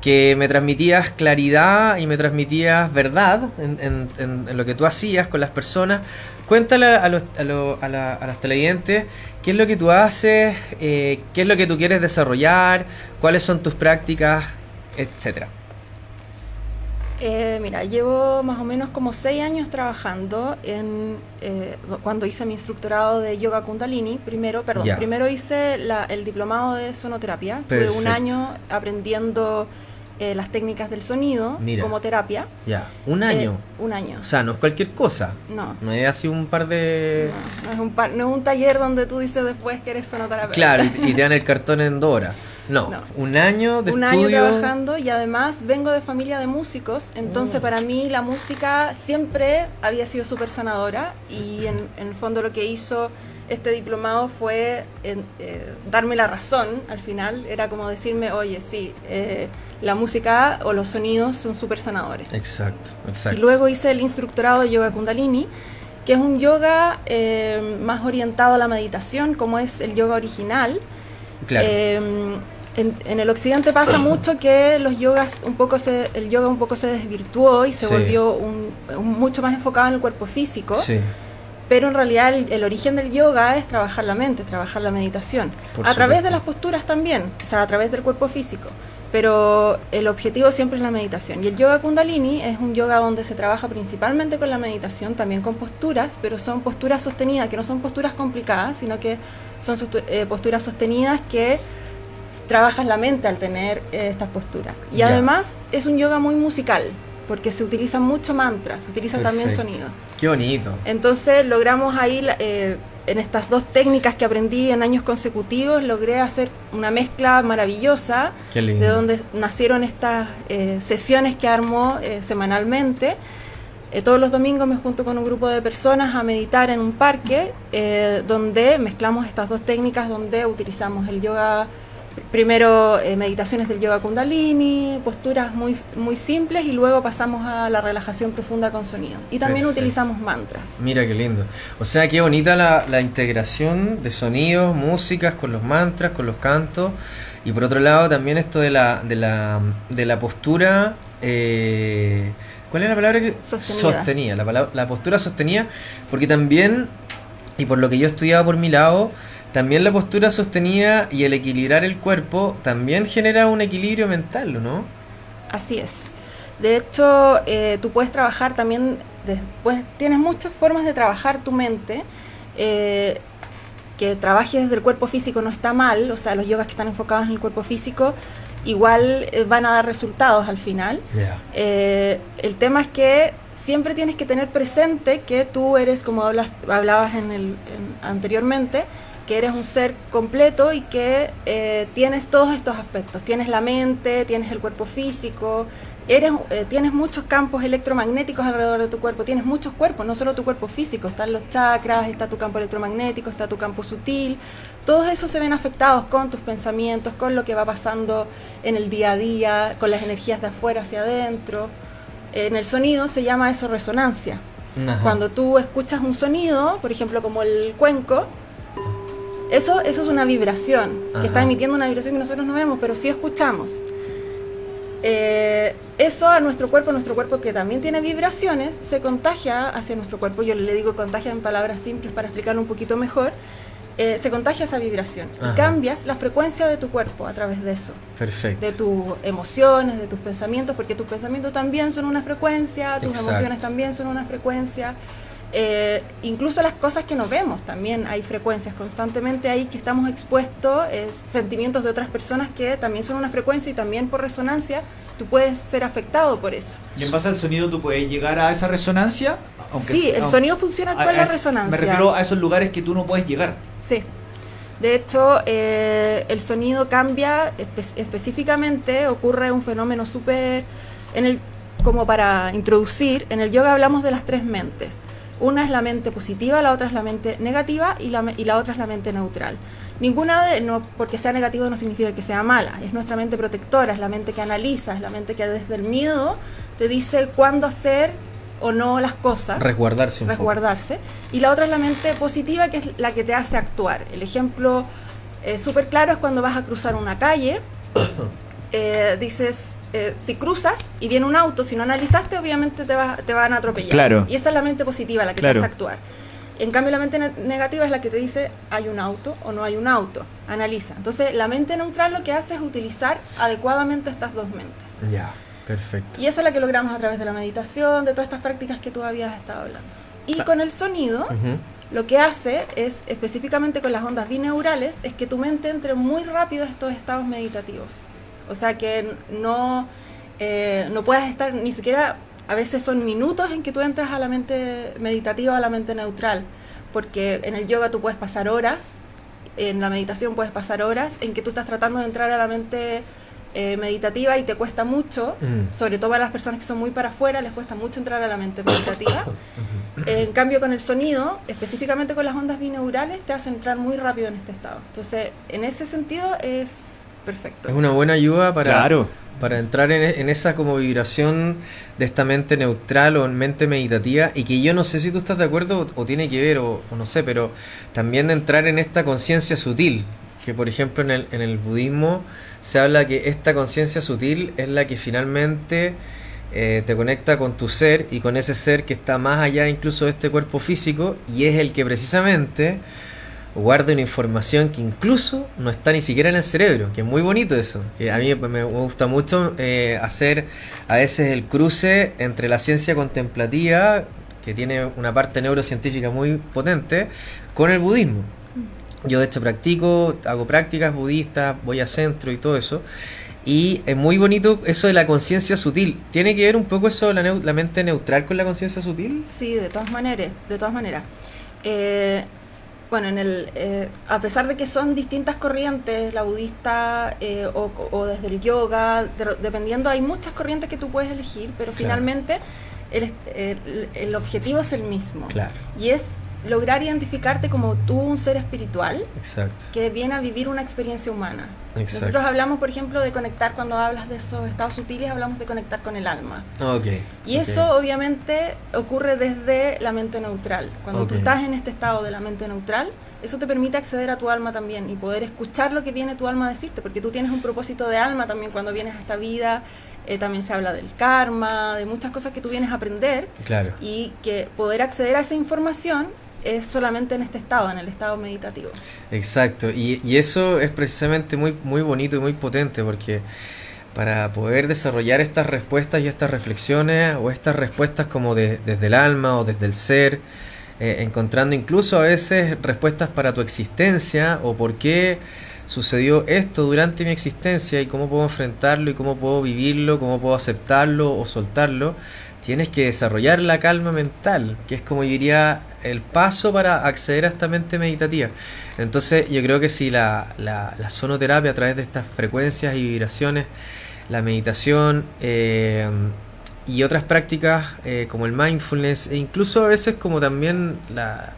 que me transmitías claridad y me transmitías verdad en, en, lo que tú hacías con las personas. Cuéntale a, los, a, a, la, a las televidentes qué es lo que tú haces, eh, qué es lo que tú quieres desarrollar, cuáles son tus prácticas, etcétera. Eh, mira, llevo más o menos como seis años trabajando en eh, cuando hice mi instructorado de yoga kundalini. Primero, perdón, primero hice el diplomado de sonoterapia. Tuve un año aprendiendo eh, las técnicas del sonido como terapia. Ya, un año. Eh, un año. O sea, no es cualquier cosa. No. No es así un par de... No, es un, par, no es un taller donde tú dices después que eres sonoterapeuta. Claro, y te dan el cartón en Dora. No, un año de un año trabajando y además vengo de familia de músicos, entonces oh. para mí la música siempre había sido súper sanadora y en, en el fondo lo que hizo este diplomado fue eh, darme la razón al final, era como decirme, oye, sí, eh, la música o los sonidos son súper sanadores. Exacto, exacto. Y luego hice el instructorado de yoga kundalini, que es un yoga eh, más orientado a la meditación, como es el yoga original. Claro. En, el occidente pasa mucho que los yogas un poco se, el yoga un poco se desvirtuó y se volvió un, mucho más enfocado en el cuerpo físico. Sí pero en realidad el, origen del yoga es trabajar la mente, trabajar la meditación, a través de las posturas también, o sea, a través del cuerpo físico, pero el objetivo siempre es la meditación. Y el yoga kundalini es un yoga donde se trabaja principalmente con la meditación, también con posturas, pero son posturas sostenidas, que no son posturas complicadas, sino que son eh, posturas sostenidas que trabajas la mente al tener eh, estas posturas. Y además es un yoga muy musical, porque se utilizan mucho mantras, se utilizan también sonidos. Qué bonito. Entonces logramos ahí, eh, en estas dos técnicas que aprendí en años consecutivos, logré hacer una mezcla maravillosa, de donde nacieron estas eh, sesiones que armo eh, semanalmente. todos los domingos me junto con un grupo de personas a meditar en un parque, donde mezclamos estas dos técnicas, donde utilizamos el yoga primero eh, meditaciones del yoga kundalini, posturas muy, muy simples y luego pasamos a la relajación profunda con sonido. Y también utilizamos mantras. Mira qué lindo. O sea, qué bonita la, integración de sonidos, músicas con los mantras, con los cantos. Y por otro lado también esto de la, de la, de la postura... Eh, ¿Cuál es la palabra que...? Sostenida. la, la postura sostenida, porque también, y por lo que yo he estudiado por mi lado, también la postura sostenida y el equilibrar el cuerpo también genera un equilibrio mental, ¿no? Así es. De hecho, eh, tú puedes trabajar también, después, tienes muchas formas de trabajar tu mente. Eh, que trabajes desde el cuerpo físico no está mal, o sea, los yogas que están enfocados en el cuerpo físico igual eh, van a dar resultados al final. el tema es que siempre tienes que tener presente que tú eres, como hablas, hablabas en el, anteriormente, que eres un ser completo y que eh, tienes todos estos aspectos. Tienes la mente, tienes el cuerpo físico, eres, eh, tienes muchos campos electromagnéticos alrededor de tu cuerpo, tienes muchos cuerpos, no solo tu cuerpo físico, están los chakras, está tu campo electromagnético, está tu campo sutil, todos esos se ven afectados con tus pensamientos, con lo que va pasando en el día a día, con las energías de afuera hacia adentro. En el sonido se llama eso resonancia. Cuando tú escuchas un sonido, por ejemplo como el cuenco, eso, eso es una vibración, que está emitiendo una vibración que nosotros no vemos, pero sí escuchamos. Eh, eso a nuestro cuerpo, nuestro cuerpo que también tiene vibraciones, se contagia hacia nuestro cuerpo. Yo le digo contagia en palabras simples para explicarlo un poquito mejor. Eh, se contagia esa vibración y cambias la frecuencia de tu cuerpo a través de eso. Perfecto. De tus emociones, de tus pensamientos, porque tus pensamientos también son una frecuencia, tus emociones también son una frecuencia. Eh, incluso las cosas que no vemos también hay frecuencias constantemente ahí que estamos expuestos, sentimientos de otras personas que también son una frecuencia y también por resonancia tú puedes ser afectado por eso. Y en base al sonido tú puedes llegar a esa resonancia. sí, el sonido funciona con la resonancia. Me refiero a esos lugares que tú no puedes llegar. Sí. De hecho, eh, el sonido cambia específicamente, ocurre un fenómeno súper, como para introducir, en el yoga hablamos de las tres mentes. Una es la mente positiva, la otra es la mente negativa y la, y la otra es la mente neutral. Ninguna de, no, porque sea negativa no significa que sea mala, es nuestra mente protectora, es la mente que analiza, es la mente que desde el miedo te dice cuándo hacer o no las cosas. Resguardarse. resguardarse. Y la otra es la mente positiva, que es la que te hace actuar. El ejemplo eh, súper claro es cuando vas a cruzar una calle. Eh, dices, eh, si cruzas y viene un auto, si no analizaste, obviamente te, te van a atropellar. Claro. Y esa es la mente positiva, la que te hace actuar. En cambio, la mente negativa es la que te dice hay un auto o no hay un auto. Analiza. Entonces, la mente neutral lo que hace es utilizar adecuadamente estas dos mentes. Ya, perfecto. Y esa es la que logramos a través de la meditación, de todas estas prácticas que tú habías estado hablando. Y ah. con el sonido, lo que hace es, específicamente con las ondas bineurales, es que tu mente entre muy rápido en estos estados meditativos. O sea que no, eh, no puedes estar ni siquiera, a veces son minutos en que tú entras a la mente meditativa, a la mente neutral, porque en el yoga tú puedes pasar horas, en la meditación puedes pasar horas en que tú estás tratando de entrar a la mente eh, meditativa y te cuesta mucho, mm. sobre todo a las personas que son muy para afuera, les cuesta mucho entrar a la mente meditativa. en cambio, con el sonido, específicamente con las ondas bineurales, te hace entrar muy rápido en este estado. Entonces, en ese sentido es perfecto. Es una buena ayuda para, para entrar en, esa como vibración de esta mente neutral o en mente meditativa y que yo no sé si tú estás de acuerdo o, tiene que ver o, no sé, pero también de entrar en esta conciencia sutil, que por ejemplo en el, en el budismo se habla que esta conciencia sutil es la que finalmente... Eh, te conecta con tu ser y con ese ser que está más allá incluso de este cuerpo físico y es el que precisamente guarda una información que incluso no está ni siquiera en el cerebro, que es muy bonito eso. Que a mí me gusta mucho eh, hacer a veces el cruce entre la ciencia contemplativa, que tiene una parte neurocientífica muy potente, con el budismo. Yo de hecho practico, hago prácticas budistas, voy a centro y todo eso. Y es muy bonito eso de la conciencia sutil. ¿Tiene que ver un poco eso la, la mente neutral con la conciencia sutil? Sí, de todas maneras, de todas maneras. Eh, bueno, en el, eh, a pesar de que son distintas corrientes, la budista eh, o, desde el yoga, dependiendo, hay muchas corrientes que tú puedes elegir, pero finalmente el, el, objetivo es el mismo. Claro. Y es lograr identificarte como tú un ser espiritual que viene a vivir una experiencia humana. Nosotros hablamos, por ejemplo, de conectar, cuando hablas de esos estados sutiles, hablamos de conectar con el alma. Okay. Y eso obviamente ocurre desde la mente neutral. Cuando tú estás en este estado de la mente neutral, eso te permite acceder a tu alma también y poder escuchar lo que viene tu alma a decirte, porque tú tienes un propósito de alma también cuando vienes a esta vida. Eh, también se habla del karma, de muchas cosas que tú vienes a aprender. Claro. Y que poder acceder a esa información es solamente en este estado, en el estado meditativo. Exacto, y, y, eso es precisamente muy, muy bonito y muy potente porque para poder desarrollar estas respuestas y estas reflexiones o estas respuestas como de, desde el alma o desde el ser, eh, encontrando incluso a veces respuestas para tu existencia o por qué sucedió esto durante mi existencia y cómo puedo enfrentarlo y cómo puedo vivirlo, cómo puedo aceptarlo o soltarlo, tienes que desarrollar la calma mental, que es como yo diría el paso para acceder a esta mente meditativa. Entonces yo creo que si la, la, sonoterapia a través de estas frecuencias y vibraciones la meditación eh, y otras prácticas eh, como el mindfulness e incluso a veces como también la,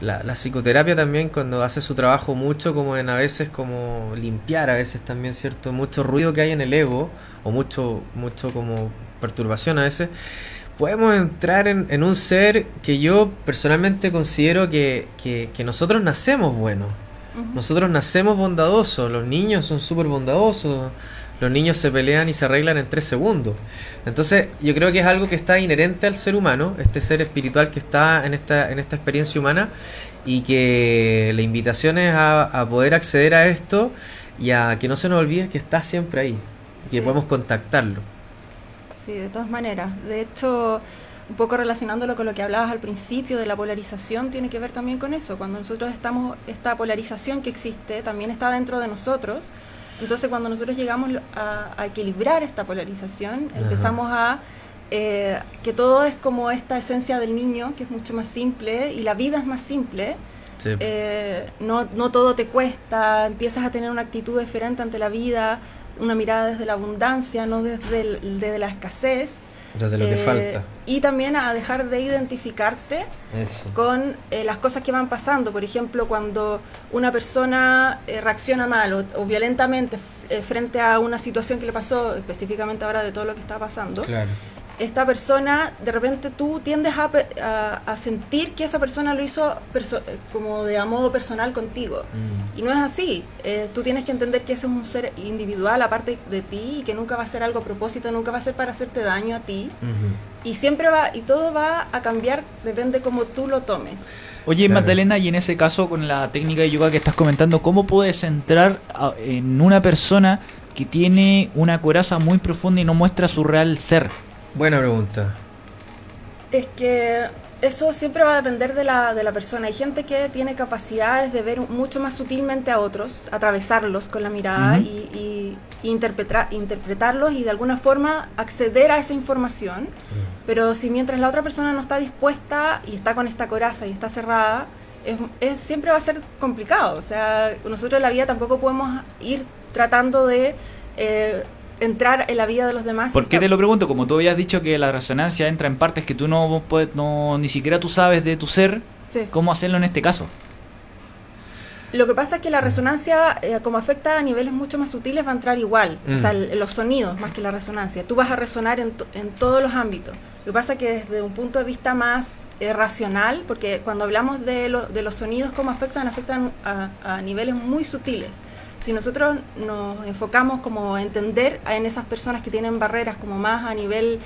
la, psicoterapia también cuando hace su trabajo mucho como en a veces como limpiar a veces también cierto mucho ruido que hay en el ego o mucho mucho como perturbación a veces podemos entrar en, un ser que yo personalmente considero que, que, nosotros nacemos buenos nosotros nacemos bondadosos los niños son súper bondadosos los niños se pelean y se arreglan en tres segundos. Entonces, yo creo que es algo que está inherente al ser humano, este ser espiritual que está en esta, en esta experiencia humana, y que la invitación es a, poder acceder a esto y a que no se nos olvide que está siempre ahí, y que podemos contactarlo. Sí, de todas maneras. De hecho, un poco relacionándolo con lo que hablabas al principio de la polarización, tiene que ver también con eso. Cuando nosotros estamos, esta polarización que existe también está dentro de nosotros entonces cuando nosotros llegamos a, equilibrar esta polarización, empezamos a eh, que todo es como esta esencia del niño, que es mucho más simple, y la vida es más simple. Eh, no, no todo te cuesta, empiezas a tener una actitud diferente ante la vida, una mirada desde la abundancia, no desde, desde la escasez. Desde lo que eh, falta. Y también a dejar de identificarte con eh, las cosas que van pasando. Por ejemplo, cuando una persona eh, reacciona mal o, violentamente frente a una situación que le pasó, específicamente ahora de todo lo que está pasando, claro esta persona, de repente tú tiendes a, a, sentir que esa persona lo hizo como de a modo personal contigo. Mm. Y no es así. Eh, tú tienes que entender que ese es un ser individual aparte de ti y que nunca va a ser algo a propósito, nunca va a ser para hacerte daño a ti. Y siempre va, y todo va a cambiar, depende cómo tú lo tomes. Oye, Magdalena, y en ese caso, con la técnica de yoga que estás comentando, ¿cómo puedes entrar en una persona que tiene una coraza muy profunda y no muestra su real ser? Buena pregunta. Es que eso siempre va a depender de la, de la persona. Hay gente que tiene capacidades de ver mucho más sutilmente a otros, atravesarlos con la mirada y, interpretar, interpretarlos y de alguna forma acceder a esa información. Pero si mientras la otra persona no está dispuesta y está con esta coraza y está cerrada, es, siempre va a ser complicado. O sea, nosotros en la vida tampoco podemos ir tratando de... Eh, entrar en la vida de los demás. ¿Por qué te lo pregunto? Como tú habías dicho que la resonancia entra en partes que tú no puedes, no, ni siquiera tú sabes de tu ser, ¿cómo hacerlo en este caso? Lo que pasa es que la resonancia, eh, como afecta a niveles mucho más sutiles, va a entrar igual. O sea, mm. los sonidos más que la resonancia. Tú vas a resonar en, en, todos los ámbitos. Lo que pasa es que desde un punto de vista más eh, racional, porque cuando hablamos de, de los sonidos, cómo afectan, afectan a, a niveles muy sutiles si nosotros nos enfocamos como a entender en esas personas que tienen barreras como más a nivel,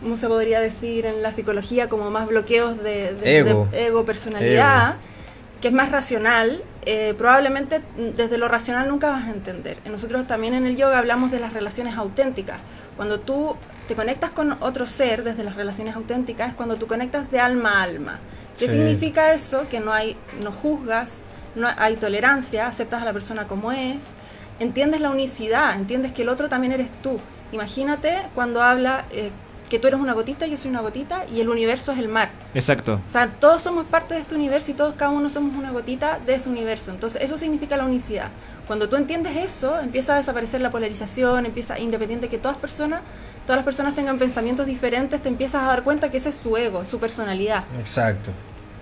¿cómo se podría decir en la psicología? Como más bloqueos de, ego. personalidad, que es más racional, eh, probablemente desde lo racional nunca vas a entender. Nosotros también en el yoga hablamos de las relaciones auténticas. Cuando tú te conectas con otro ser desde las relaciones auténticas, es cuando tú conectas de alma a alma. ¿Qué significa eso? Que no hay, no juzgas, no hay tolerancia, aceptas a la persona como es, entiendes la unicidad, entiendes que el otro también eres tú. Imagínate cuando habla eh, que tú eres una gotita, yo soy una gotita y el universo es el mar. Exacto. O sea, todos somos parte de este universo y todos cada uno somos una gotita de ese universo. Entonces, eso significa la unicidad. Cuando tú entiendes eso, empieza a desaparecer la polarización, empieza, independiente que todas personas, todas las personas tengan pensamientos diferentes, te empiezas a dar cuenta que ese es su ego, su personalidad. Exacto.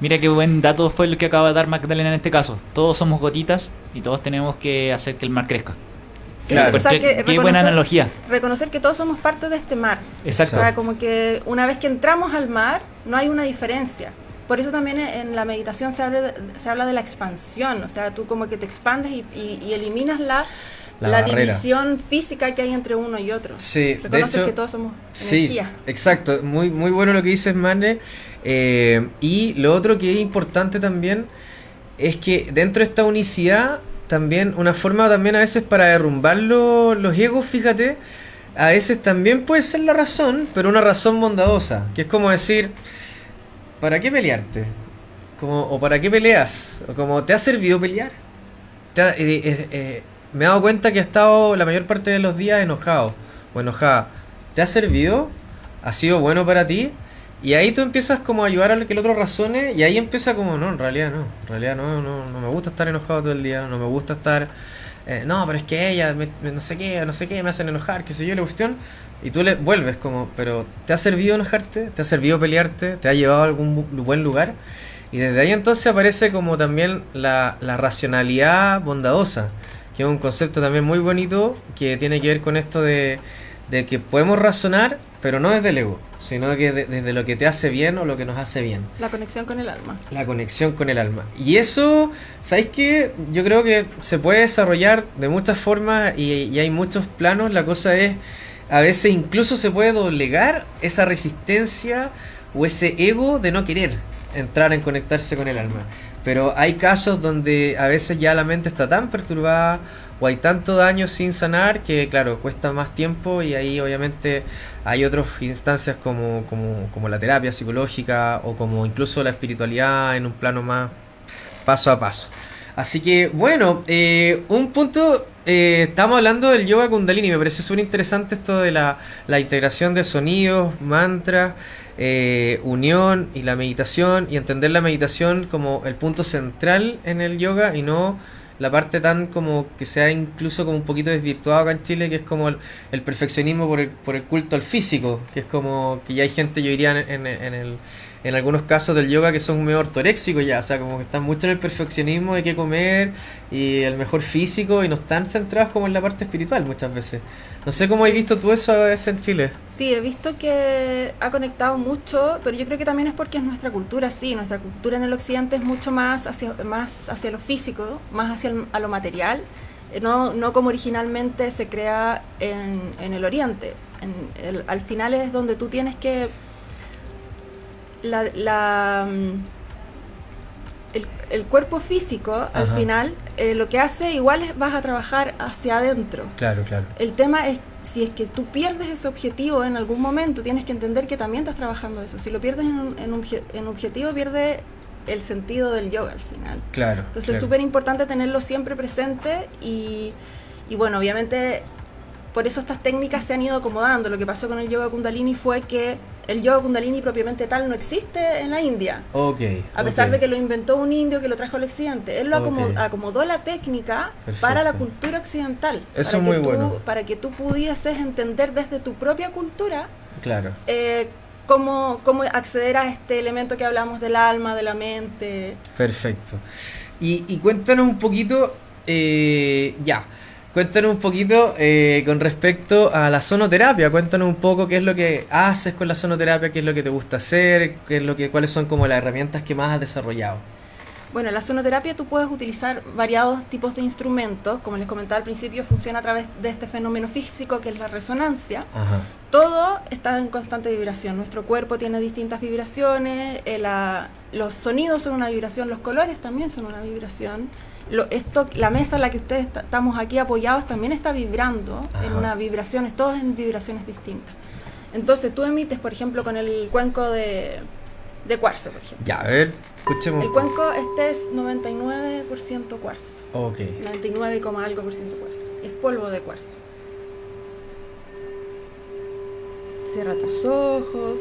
Mira qué buen dato fue el que acaba de dar Magdalena en este caso. Todos somos gotitas y todos tenemos que hacer que el mar crezca. claro. qué, buena analogía. Reconocer que todos somos parte de este mar. Exacto. O sea, como que una vez que entramos al mar, no hay una diferencia. Por eso también en la meditación se habla de, se habla de la expansión. O sea, tú como que te expandes y, eliminas la, la, división física que hay entre uno y otro. Sí, Reconoces que todos somos energía. Sí, exacto. Muy, muy bueno lo que dices, Mane. Eh, y lo otro que es importante también es que dentro de esta unicidad, también una forma también a veces para derrumbar los egos, fíjate, a veces también puede ser la razón, pero una razón bondadosa, que es como decir, ¿para qué pelearte? O ¿para qué peleas? Como, ¿te ha servido pelear? Eh, eh, me he dado cuenta que he estado la mayor parte de los días enojado o enojada. ¿Te ha servido? ¿Ha sido bueno para ti? Y ahí tú empiezas como a ayudar a que el otro razone y ahí empieza como, no, en realidad no, en realidad no, no, no me gusta estar enojado todo el día, no me gusta estar eh, no, pero es que ella, no sé qué, no sé qué, me hacen enojar, qué sé yo, la cuestión. Y tú le vuelves como, pero ¿te ha servido enojarte? ¿Te ha servido pelearte? ¿Te ha llevado a algún buen lugar? Y desde ahí entonces aparece como también la, racionalidad bondadosa, que es un concepto también muy bonito que tiene que ver con esto de que podemos razonar, pero no desde el ego, sino que desde lo que te hace bien o lo que nos hace bien. La conexión con el alma. La conexión con el alma. Y eso, ¿sabéis qué? Yo creo que se puede desarrollar de muchas formas y, hay muchos planos. La cosa es, a veces incluso se puede doblegar esa resistencia o ese ego de no querer entrar en conectarse con el alma. Pero hay casos donde a veces ya la mente está tan perturbada o hay tanto daño sin sanar que, claro, cuesta más tiempo y ahí obviamente hay otras instancias como, como, como la terapia psicológica o como incluso la espiritualidad en un plano más paso a paso. Así que, bueno, eh, un punto, eh, estamos hablando del yoga kundalini, me parece súper interesante esto de la, la, integración de sonidos, mantras, eh, unión y la meditación y entender la meditación como el punto central en el yoga y no la parte tan como que se ha incluso como un poquito desvirtuado acá en Chile, que es como el, perfeccionismo por el, por el culto al físico, que es como que ya hay gente, yo diría, en, en, el, en algunos casos del yoga que son medio ortoréxicos ya, o sea, como que están mucho en el perfeccionismo de qué comer y el mejor físico y no están centrados como en la parte espiritual muchas veces. No sé cómo has visto tú eso a veces en Chile. Sí, he visto que ha conectado mucho, pero yo creo que también es porque es nuestra cultura, sí, nuestra cultura en el occidente es mucho más hacia, más hacia lo físico, más hacia a lo material, eh, no, no como originalmente se crea en, en el oriente. En al final es donde tú tienes que... La, la, mm, el, cuerpo físico, al final, eh, lo que hace igual es vas a trabajar hacia adentro. Claro, claro. El tema es, si es que tú pierdes ese objetivo en algún momento, tienes que entender que también estás trabajando eso. Si lo pierdes en un, en objetivo, pierde el sentido del yoga al final. Claro. Entonces es súper importante tenerlo siempre presente y, y bueno, obviamente por eso estas técnicas se han ido acomodando. Lo que pasó con el yoga kundalini fue que el yoga kundalini propiamente tal no existe en la India. Okay, a pesar de que lo inventó un indio que lo trajo al occidente. Él lo acomodó, la técnica para la cultura occidental. Eso es muy bueno. Para que tú pudieses entender desde tu propia cultura. Claro. Eh, cómo, cómo acceder a este elemento que hablamos del alma, de la mente. Perfecto. Y, y cuéntanos un poquito, eh, ya, Cuéntanos un poquito eh, con respecto a la sonoterapia. Cuéntanos un poco qué es lo que haces con la sonoterapia, qué es lo que te gusta hacer, qué es lo que, cuáles son como las herramientas que más has desarrollado. Bueno, en la sonoterapia tú puedes utilizar variados tipos de instrumentos. Como les comentaba al principio, funciona a través de este fenómeno físico que es la resonancia. Todo está en constante vibración. Nuestro cuerpo tiene distintas vibraciones, eh, los sonidos son una vibración, los colores también son una vibración esto, la mesa en la que ustedes estamos aquí apoyados también está vibrando en una vibración, todos en vibraciones distintas. Entonces tú emites, por ejemplo, con el cuenco de, de cuarzo, por ejemplo. Ya, a ver, escuchemos. El cuenco este es 99% cuarzo. Ok. 99, algo por ciento cuarzo. Es polvo de cuarzo. Cierra tus ojos.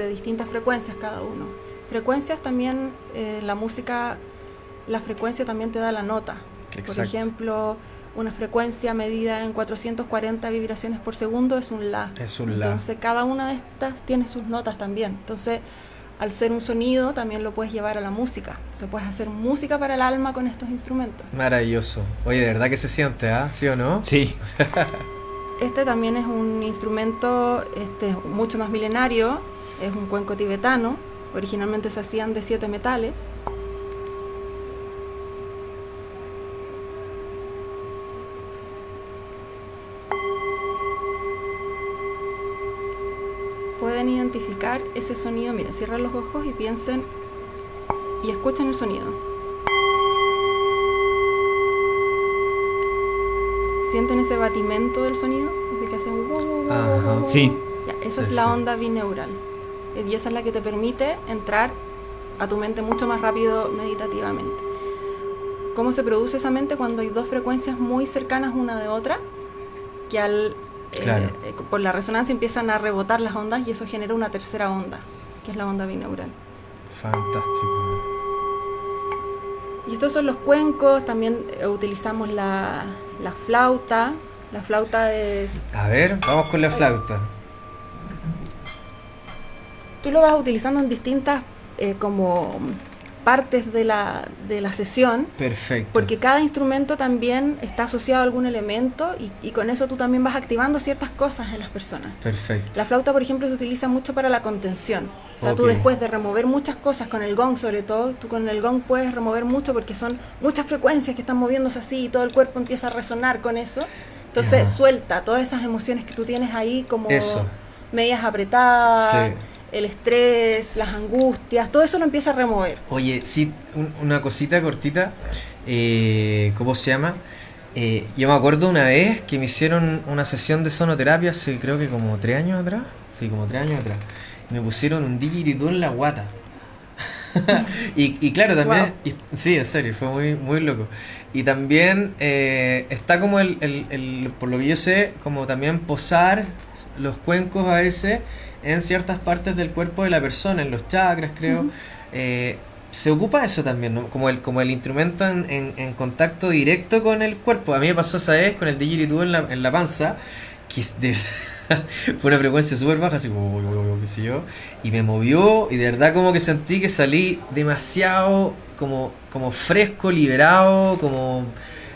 De distintas frecuencias cada uno. Frecuencias también, eh, la música, la frecuencia también te da la nota. Por ejemplo, una frecuencia medida en 440 vibraciones por segundo es un La. Es un La. Entonces cada una de estas tiene sus notas también. Entonces, al ser un sonido, también lo puedes llevar a la música. Se puede hacer música para el alma con estos instrumentos. Maravilloso. Oye, de verdad que se siente, ¿ah? ¿Sí o no? Sí. Este también es un instrumento este, mucho más milenario, es un cuenco tibetano, originalmente se hacían de siete metales. pueden identificar ese sonido, miren, cierran los ojos y piensen y escuchen el sonido. ¿Sienten ese batimento del sonido? Ese que hace un... Sí. esa es la onda bineural. Y esa es la que te permite entrar a tu mente mucho más rápido meditativamente. ¿Cómo se produce esa mente cuando hay dos frecuencias muy cercanas una de otra? Que al, eh, eh, por la resonancia empiezan a rebotar las ondas y eso genera una tercera onda, que es la onda bineural. Fantástico. Y estos son los cuencos, también eh, utilizamos la, la flauta. La flauta es... A ver, vamos con la flauta. Tú lo vas utilizando en distintas eh, como partes de la, de la sesión. Perfecto. Porque cada instrumento también está asociado a algún elemento y, y, con eso tú también vas activando ciertas cosas en las personas. Perfecto. La flauta, por ejemplo, se utiliza mucho para la contención. O sea, tú después de remover muchas cosas con el gong, sobre todo, tú con el gong puedes remover mucho porque son muchas frecuencias que están moviéndose así y todo el cuerpo empieza a resonar con eso. Entonces suelta todas esas emociones que tú tienes ahí como medias apretadas. Sí el estrés, las angustias, todo eso lo empieza a remover. Oye, sí, una cosita cortita, eh, ¿cómo se llama? Eh, yo me acuerdo una vez que me hicieron una sesión de sonoterapia hace creo que como tres años atrás, sí, como tres años atrás, me pusieron un didgeridoo en la guata. y, claro, también, sí, en serio, fue muy, muy loco. Y también eh, está como el, el, el, por lo que yo sé, como también posar los cuencos a veces en ciertas partes del cuerpo de la persona, en los chakras creo. Eh, se ocupa eso también, ¿no? como, el, como el instrumento en, en, contacto directo con el cuerpo. A mí me pasó esa vez con el didgeridoo en la, en la panza, que de fue una frecuencia súper baja, así como, qué sé yo, y me movió y de verdad como que sentí que salí demasiado como, como fresco, liberado, como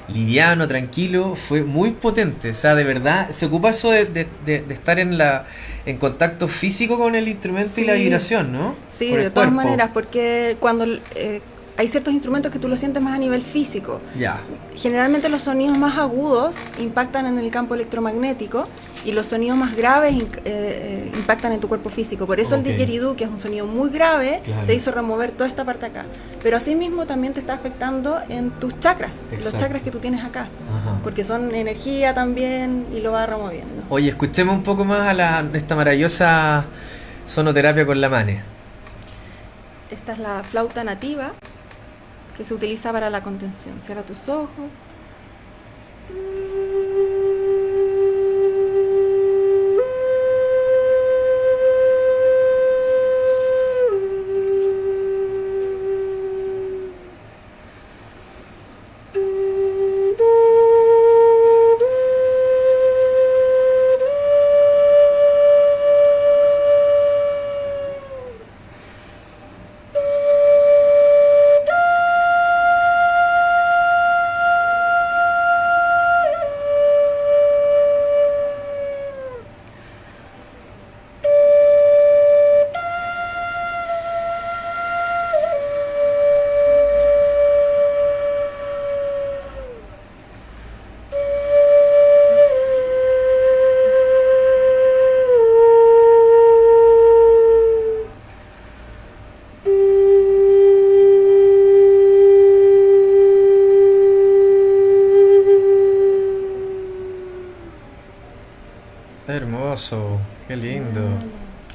liviano, tranquilo, fue muy potente. O sea, de verdad, se ocupa eso de, de, estar en la en contacto físico con el instrumento y la vibración, ¿no? Sí, de todas maneras, porque cuando eh, hay ciertos instrumentos que tú lo sientes más a nivel físico. Ya. Generalmente los sonidos más agudos impactan en el campo electromagnético y los sonidos más graves eh, eh, impactan en tu cuerpo físico. Por eso el didgeridoo, que es un sonido muy grave, te hizo remover toda esta parte acá. Pero asimismo también te está afectando en tus chakras, los chakras que tú tienes acá. Porque son energía también y lo va removiendo. Oye, escuchemos un poco más a la, esta maravillosa sonoterapia con la mane. Esta es la flauta nativa que se utiliza para la contención. Cierra tus ojos.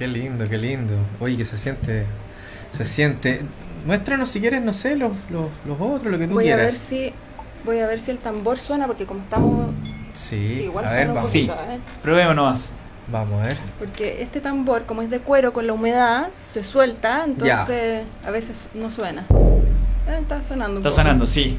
Lindo, qué lindo. Oye, que se siente, se siente. Muéstranos si quieres, no sé, los, los, otros, lo que tú voy quieras. A ver si, voy a ver si el tambor suena, porque como estamos... Sí, igual a ver, vamos. Sí, probemos nomás. Vamos a ver. Porque este tambor, como es de cuero con la humedad, se suelta, entonces a veces no suena. Eh, está sonando. está sonando, sí.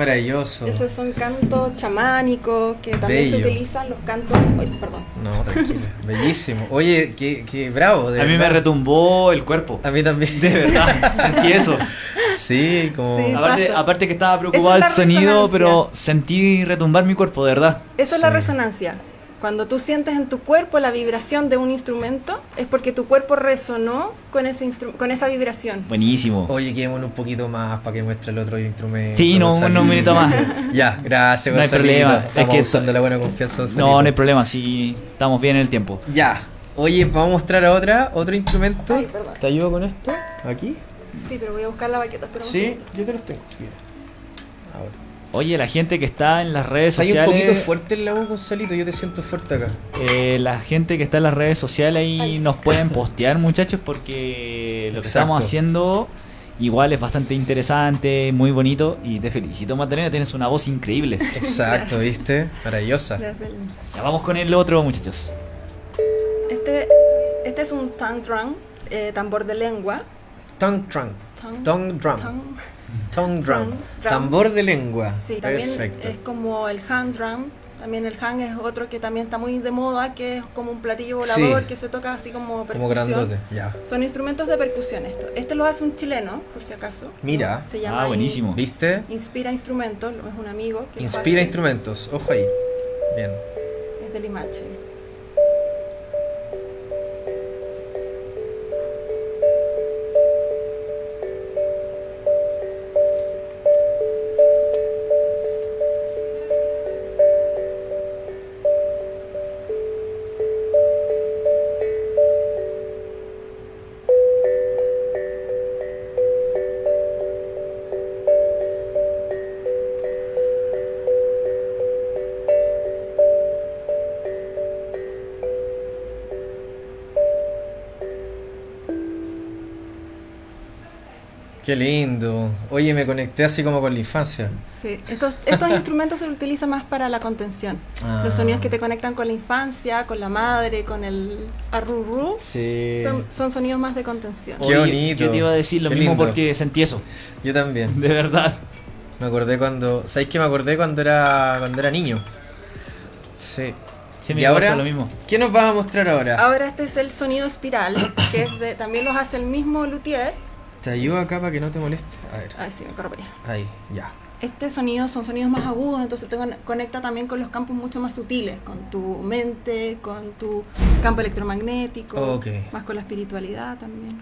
Maravilloso. Esos son cantos chamánicos que también se utilizan los cantos. perdón. No, tranquila. Bellísimo. Oye, qué, qué bravo. a mí me retumbó el cuerpo. A mí también. De verdad, sentí eso. Sí, como. aparte, que estaba preocupado el sonido, pero sentí retumbar mi cuerpo, de verdad. Eso es la resonancia. Cuando tú sientes en tu cuerpo la vibración de un instrumento, es porque tu cuerpo resonó con, ese con esa vibración. Buenísimo. Oye, quedémonos un poquito más para que muestre el otro instrumento. Sí, no, un minuto más. ya, gracias. No hay problema. Estamos es que usando la buena confianza. No, no hay problema, sí, estamos bien en el tiempo. Ya. Oye, vamos a mostrar ahora otro instrumento. ¿Te ayudo con esto? ¿Aquí? Sí, pero voy a buscar la baqueta. sí, yo te los tengo. Ahora. Oye, la gente que está en las redes sociales. Hay un poquito fuerte el la voz, Gonzalito. Yo te siento fuerte acá. Eh, la gente que está en las redes sociales ahí nos pueden postear, muchachos, porque lo que estamos haciendo igual es bastante interesante, muy bonito. Y te felicito, Magdalena. Tienes una voz increíble. Exacto, ¿viste? Maravillosa. Ya vamos con el otro, muchachos. Este, este es un tongue drum, eh, tambor de lengua. Tongue drum. Tongue drum. Tongue drum. Tambor de lengua. Sí, también es como el hand drum. También el hand es otro que también está muy de moda, que es como un platillo volador que se toca así como percusión. Como grandote, ya. Son instrumentos de percusión esto. Este lo hace un chileno, por si acaso. Mira. Se llama ah, buenísimo. ¿Viste? Inspira Instrumentos, es un amigo. Que Inspira Instrumentos, ojo ahí. Bien. Es de Limache. Qué lindo. Oye, me conecté así como con la infancia. Sí, estos, instrumentos se utilizan más para la contención. Ah. Los sonidos que te conectan con la infancia, con la madre, con el arrurú, sí. son, sonidos más de contención. Qué bonito. Yo te iba a decir lo mismo porque sentí eso. Yo también. De verdad. Me acordé cuando. ¿Sabéis que me acordé cuando era cuando era niño? Sí. Sí, y ahora, lo mismo. ¿qué nos vas a mostrar ahora? Ahora este es el sonido espiral, que es de, también los hace el mismo luthier te ayudo acá para que no te moleste. A ver. Ahí sí, me corro para allá. Ahí, ya. Este sonido son sonidos más agudos, entonces te conecta también con los campos mucho más sutiles, con tu mente, con tu campo electromagnético, más con la espiritualidad también.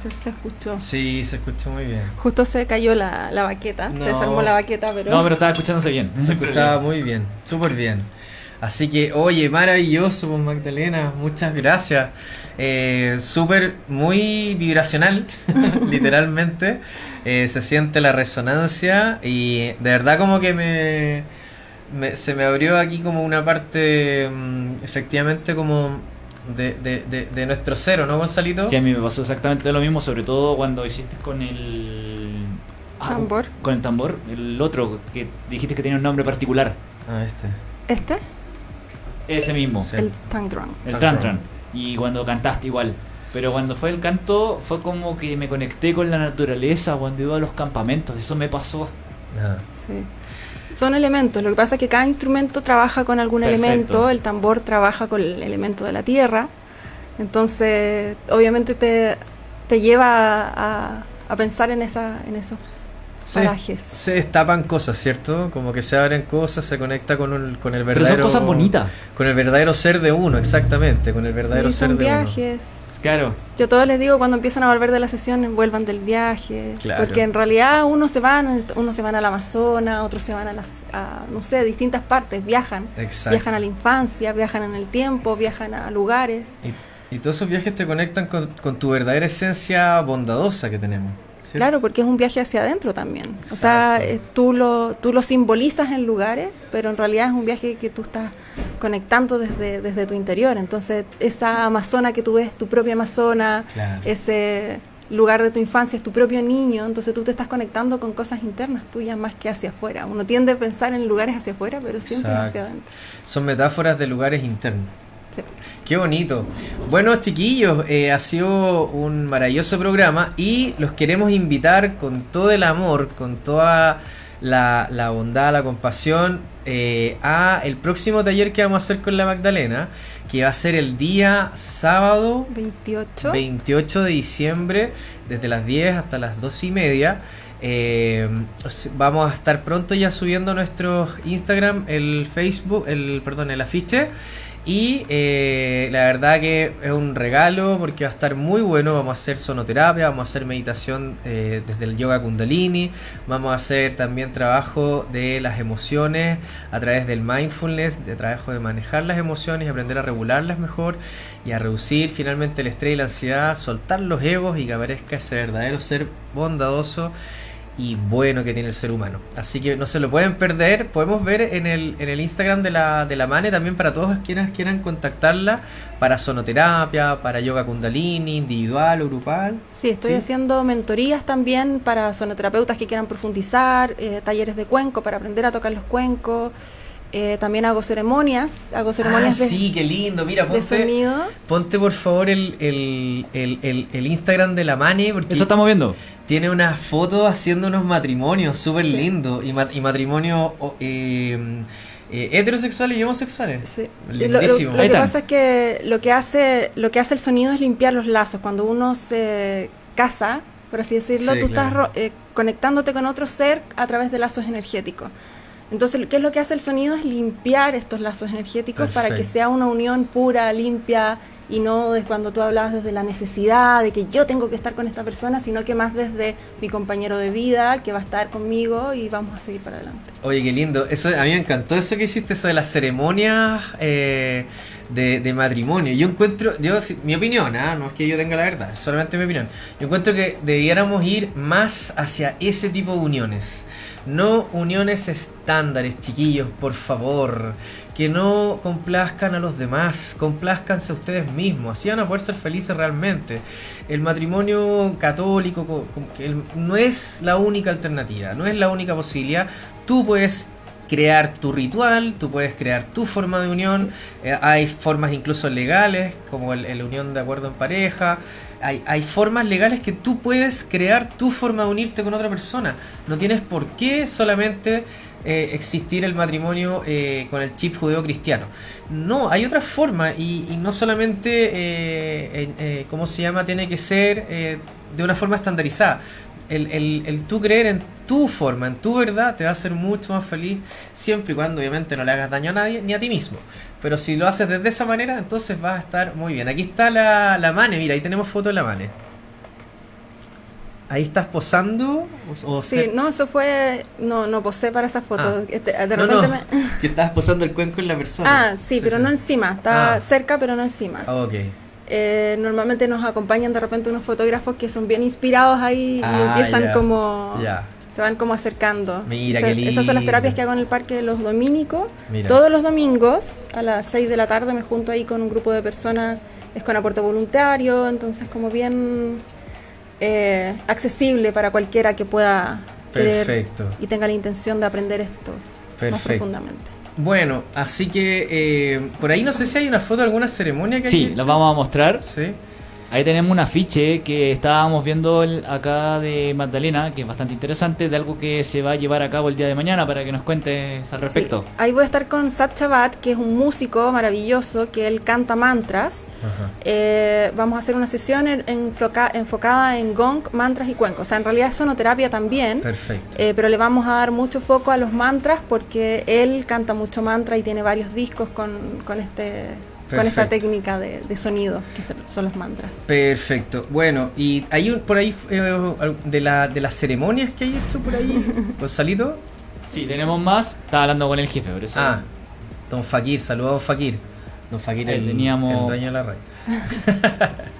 Sé si se escuchó. Sí, se escuchó muy bien. Justo se cayó la, la baqueta, se desarmó la baqueta, pero... No, pero estaba escuchándose bien. Se escuchaba muy bien, súper bien. Así que, oye, maravilloso, pues Magdalena, muchas gracias. Eh, súper, muy vibracional, literalmente. Eh, se siente la resonancia y de verdad como que me, se me abrió aquí como una parte, mm, efectivamente como de, de, de, nuestro cero, ¿no, Gonzalito? Sí, a mí me pasó exactamente lo mismo, sobre todo cuando hiciste con el... Ah, tambor. Con el tambor, el otro, que dijiste que tenía un nombre particular. Ah, este. ¿Este? Ese mismo. El Tang El Tang Y cuando cantaste igual. Pero cuando fue el canto, fue como que me conecté con la naturaleza cuando iba a los campamentos. Eso me pasó. Ah. Sí. Son elementos, lo que pasa es que cada instrumento trabaja con algún elemento, el tambor trabaja con el elemento de la tierra, entonces obviamente te, te lleva a, a, pensar en, esa, en esos se, parajes. Se destapan cosas, ¿cierto? Como que se abren cosas, se conecta con el, con el verdadero... Pero son cosas bonitas. Con el verdadero ser de uno, exactamente, con el verdadero ser de viajes. uno Claro. Yo todos les digo cuando empiezan a volver de las sesiones, vuelvan del viaje. Porque en realidad uno se van, uno se van al Amazonas, otros se van a las, no sé, distintas partes, viajan. Viajan a la infancia, viajan en el tiempo, viajan a lugares. Y, todos esos viajes te conectan con tu verdadera esencia bondadosa que tenemos. Claro, porque es un viaje hacia adentro también. O sea, eh, tú lo, tú lo simbolizas en lugares, pero en realidad es un viaje que tú estás conectando desde, desde tu interior. Entonces, esa Amazona que tú ves, tu propia Amazona, ese lugar de tu infancia es tu propio niño, entonces tú te estás conectando con cosas internas tuyas más que hacia afuera. Uno tiende a pensar en lugares hacia afuera, pero siempre hacia adentro. Son metáforas de lugares internos. Qué bonito. Bueno, chiquillos, eh, ha sido un maravilloso programa y los queremos invitar con todo el amor, con toda la, bondad, la compasión, eh, a el próximo taller que vamos a hacer con la Magdalena, que va a ser el día sábado 28, 28 de diciembre, desde las 10 hasta las 2 y media. Eh, vamos a estar pronto ya subiendo nuestro Instagram, el Facebook, el perdón, el afiche. Y eh, la verdad que es un regalo porque va a estar muy bueno. Vamos a hacer sonoterapia, vamos a hacer meditación eh, desde el yoga kundalini, vamos a hacer también trabajo de las emociones a través del mindfulness, de trabajo de manejar las emociones aprender a regularlas mejor y a reducir finalmente el estrés y la ansiedad, soltar los egos y que aparezca ese verdadero ser bondadoso y bueno que tiene el ser humano. Así que no se lo pueden perder. Podemos ver en el, en el Instagram de la, de la Mane también para todos quienes quieran contactarla para sonoterapia, para yoga kundalini, individual o grupal. Sí, estoy haciendo mentorías también para sonoterapeutas que quieran profundizar, eh, talleres de cuenco para aprender a tocar los cuencos. Eh, también hago ceremonias, hago ceremonias ah, sí, qué lindo, mira, ponte, ponte por favor el, el, el, el, Instagram de la Mane. Porque Eso estamos viendo. Tiene una foto haciendo unos matrimonios súper lindos y, y matrimonios eh, eh, heterosexuales y homosexuales. Sí. Lindísimo. Lo, que pasa es que lo que, hace, lo que hace el sonido es limpiar los lazos. Cuando uno se casa, por así decirlo, tú estás conectándote con otro ser a través de lazos energéticos. Entonces, ¿qué es lo que hace el sonido? Es limpiar estos lazos energéticos para que sea una unión pura, limpia, y no de cuando tú hablabas desde la necesidad de que yo tengo que estar con esta persona, sino que más desde mi compañero de vida que va a estar conmigo y vamos a seguir para adelante. Oye, qué lindo. Eso a mí me encantó eso que hiciste, eso de las ceremonias eh, de, matrimonio. Yo encuentro, yo mi opinión, ¿ah? no es que yo tenga la verdad, es solamente mi opinión. Yo encuentro que debiéramos ir más hacia ese tipo de uniones no uniones estándares, chiquillos, por favor. Que no complazcan a los demás, complazcanse a ustedes mismos. Así van a poder ser felices realmente. El matrimonio católico no es la única alternativa, no es la única posibilidad. Tú puedes crear tu ritual, tú puedes crear tu forma de unión, eh, hay formas incluso legales, como el, unión de acuerdo en pareja, hay, formas legales que tú puedes crear tu forma de unirte con otra persona, no tienes por qué solamente eh, existir el matrimonio eh, con el chip judeo-cristiano. No, hay otras formas y, no solamente, ¿cómo se llama?, tiene que ser de una forma estandarizada el, el, el tú creer en tu forma, en tu verdad, te va a hacer mucho más feliz siempre y cuando obviamente no le hagas daño a nadie ni a ti mismo. Pero si lo haces desde esa manera, entonces vas a estar muy bien. Aquí está la, la Mane, mira, ahí tenemos foto de la Mane. Ahí estás posando. sí, no, eso fue. No, no posé para esa foto. Ah. Este, de repente Me... que estabas posando el cuenco en la persona. Ah, sí, pero no encima. Está ah. cerca, pero no encima. Ah, ok. Eh, normalmente nos acompañan de repente unos fotógrafos que son bien inspirados ahí y ah, empiezan como... Se van como acercando. Mira, qué Esas son las terapias que hago en el Parque de los Dominicos. Todos los domingos a las 6 de la tarde me junto ahí con un grupo de personas, es con aporte voluntario, entonces como bien eh, accesible para cualquiera que pueda querer y tenga la intención de aprender esto más profundamente. Bueno, así que eh, por ahí no sé si hay una foto de alguna ceremonia que Sí, lo vamos a mostrar. Sí. Ahí tenemos un afiche que estábamos viendo acá de Magdalena, que es bastante interesante, de algo que se va a llevar a cabo el día de mañana para que nos cuentes al respecto. Ahí voy a estar con Sat Chabat, que es un músico maravilloso, que él canta mantras. Eh, vamos a hacer una sesión enfocada en gong, mantras y cuencos. O sea, en realidad es sonoterapia también. Perfecto. Eh, pero le vamos a dar mucho foco a los mantras porque él canta mucho mantra y tiene varios discos con, con este con esta técnica de, sonido que son los mantras. Perfecto. Bueno, y hay un, por ahí eh, de, la, de las ceremonias que hay hecho por ahí, Gonzalito. Sí, tenemos más. Estaba hablando con el jefe, por eso. Ah, don Fakir, saludos Fakir. Don Fakir, el, teníamos... el dueño de la radio.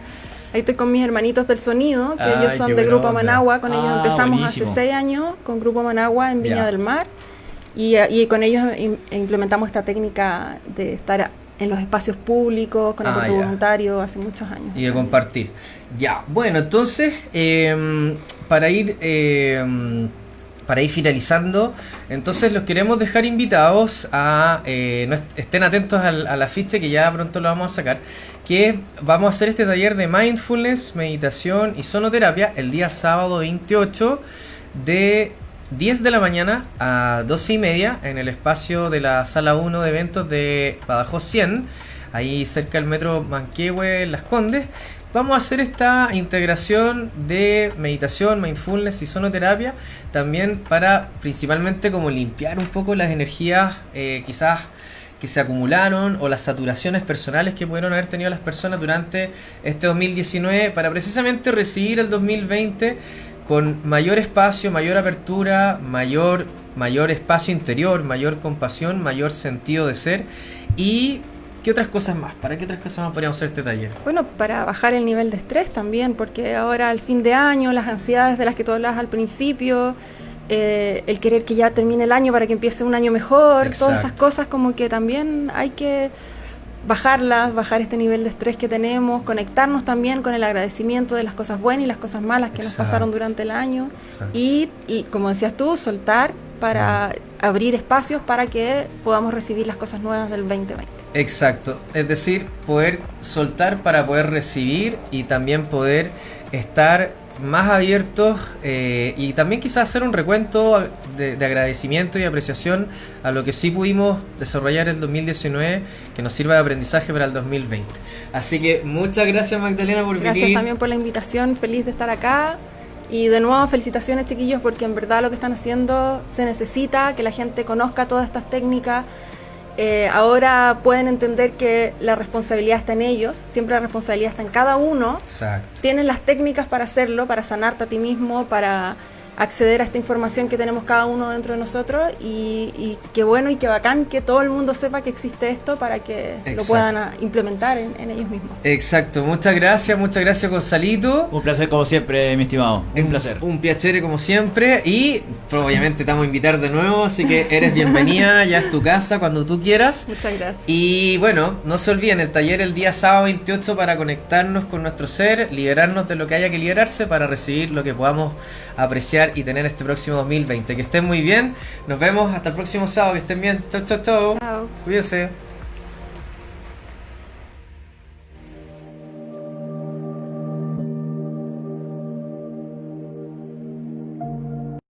Ahí estoy con mis hermanitos del sonido, que ellos son de Grupo Managua. Con ellos ah, empezamos hace seis años con Grupo Managua en Viña del Mar. Y, y, con ellos implementamos esta técnica de estar en los espacios públicos, con el ah, voluntario, hace muchos años. Y de compartir. Ya, bueno, entonces, em, para ir... Eh, para ir finalizando, entonces los queremos dejar invitados a, eh, estén atentos al, al, afiche que ya pronto lo vamos a sacar, que vamos a hacer este taller de mindfulness, meditación y sonoterapia el día sábado 28 de 10 de la mañana a 12 y media en el espacio de la sala 1 de eventos de Badajoz 100, ahí cerca del metro Manquehue, Las Condes. Vamos a hacer esta integración de meditación, mindfulness y sonoterapia también para principalmente como limpiar un poco las energías eh, quizás que se acumularon o las saturaciones personales que pudieron haber tenido las personas durante este 2019 para precisamente recibir el 2020 con mayor espacio, mayor apertura, mayor, mayor espacio interior, mayor compasión, mayor sentido de ser y ¿Qué otras cosas más? ¿Para qué otras cosas más podríamos hacer este taller? Bueno, para bajar el nivel de estrés también, porque ahora al fin de año, las ansiedades de las que tú hablabas al principio, eh, el querer que ya termine el año para que empiece un año mejor, todas esas cosas como que también hay que bajarlas, bajar este nivel de estrés que tenemos, conectarnos también con el agradecimiento de las cosas buenas y las cosas malas que nos pasaron durante el año. Y, como decías tú, soltar para abrir espacios para que podamos recibir las cosas nuevas del 2020. Exacto, es decir, poder soltar para poder recibir y también poder estar más abiertos eh, y también quizás hacer un recuento de, agradecimiento y apreciación a lo que sí pudimos desarrollar el 2019 que nos sirva de aprendizaje para el 2020. Así que muchas gracias Magdalena por venir. Gracias también por la invitación, feliz de estar acá. Y de nuevo, felicitaciones chiquillos porque en verdad lo que están haciendo se necesita, que la gente conozca todas estas técnicas, eh, ahora pueden entender que la responsabilidad está en ellos, siempre la responsabilidad está en cada uno. Exacto. Tienen las técnicas para hacerlo, para sanarte a ti mismo, para acceder a esta información que tenemos cada uno dentro de nosotros y, qué bueno y qué bacán que todo el mundo sepa que existe esto para que lo puedan ah, implementar en, ellos mismos. Exacto, muchas gracias, muchas gracias Gonzalito. Un placer como siempre, mi estimado. Un, placer. Un piacere como siempre y obviamente te vamos a invitar de nuevo, así que eres bienvenida, ya es tu casa cuando tú quieras. Muchas gracias. Y bueno, no se olviden el taller el día sábado 28 para conectarnos con nuestro ser, liberarnos de lo que haya que liberarse para recibir lo que podamos apreciar y tener este próximo 2020. Que estén muy bien. Nos vemos hasta el próximo sábado. Que estén bien. Chao, chao, chao. Chao. Cuídense.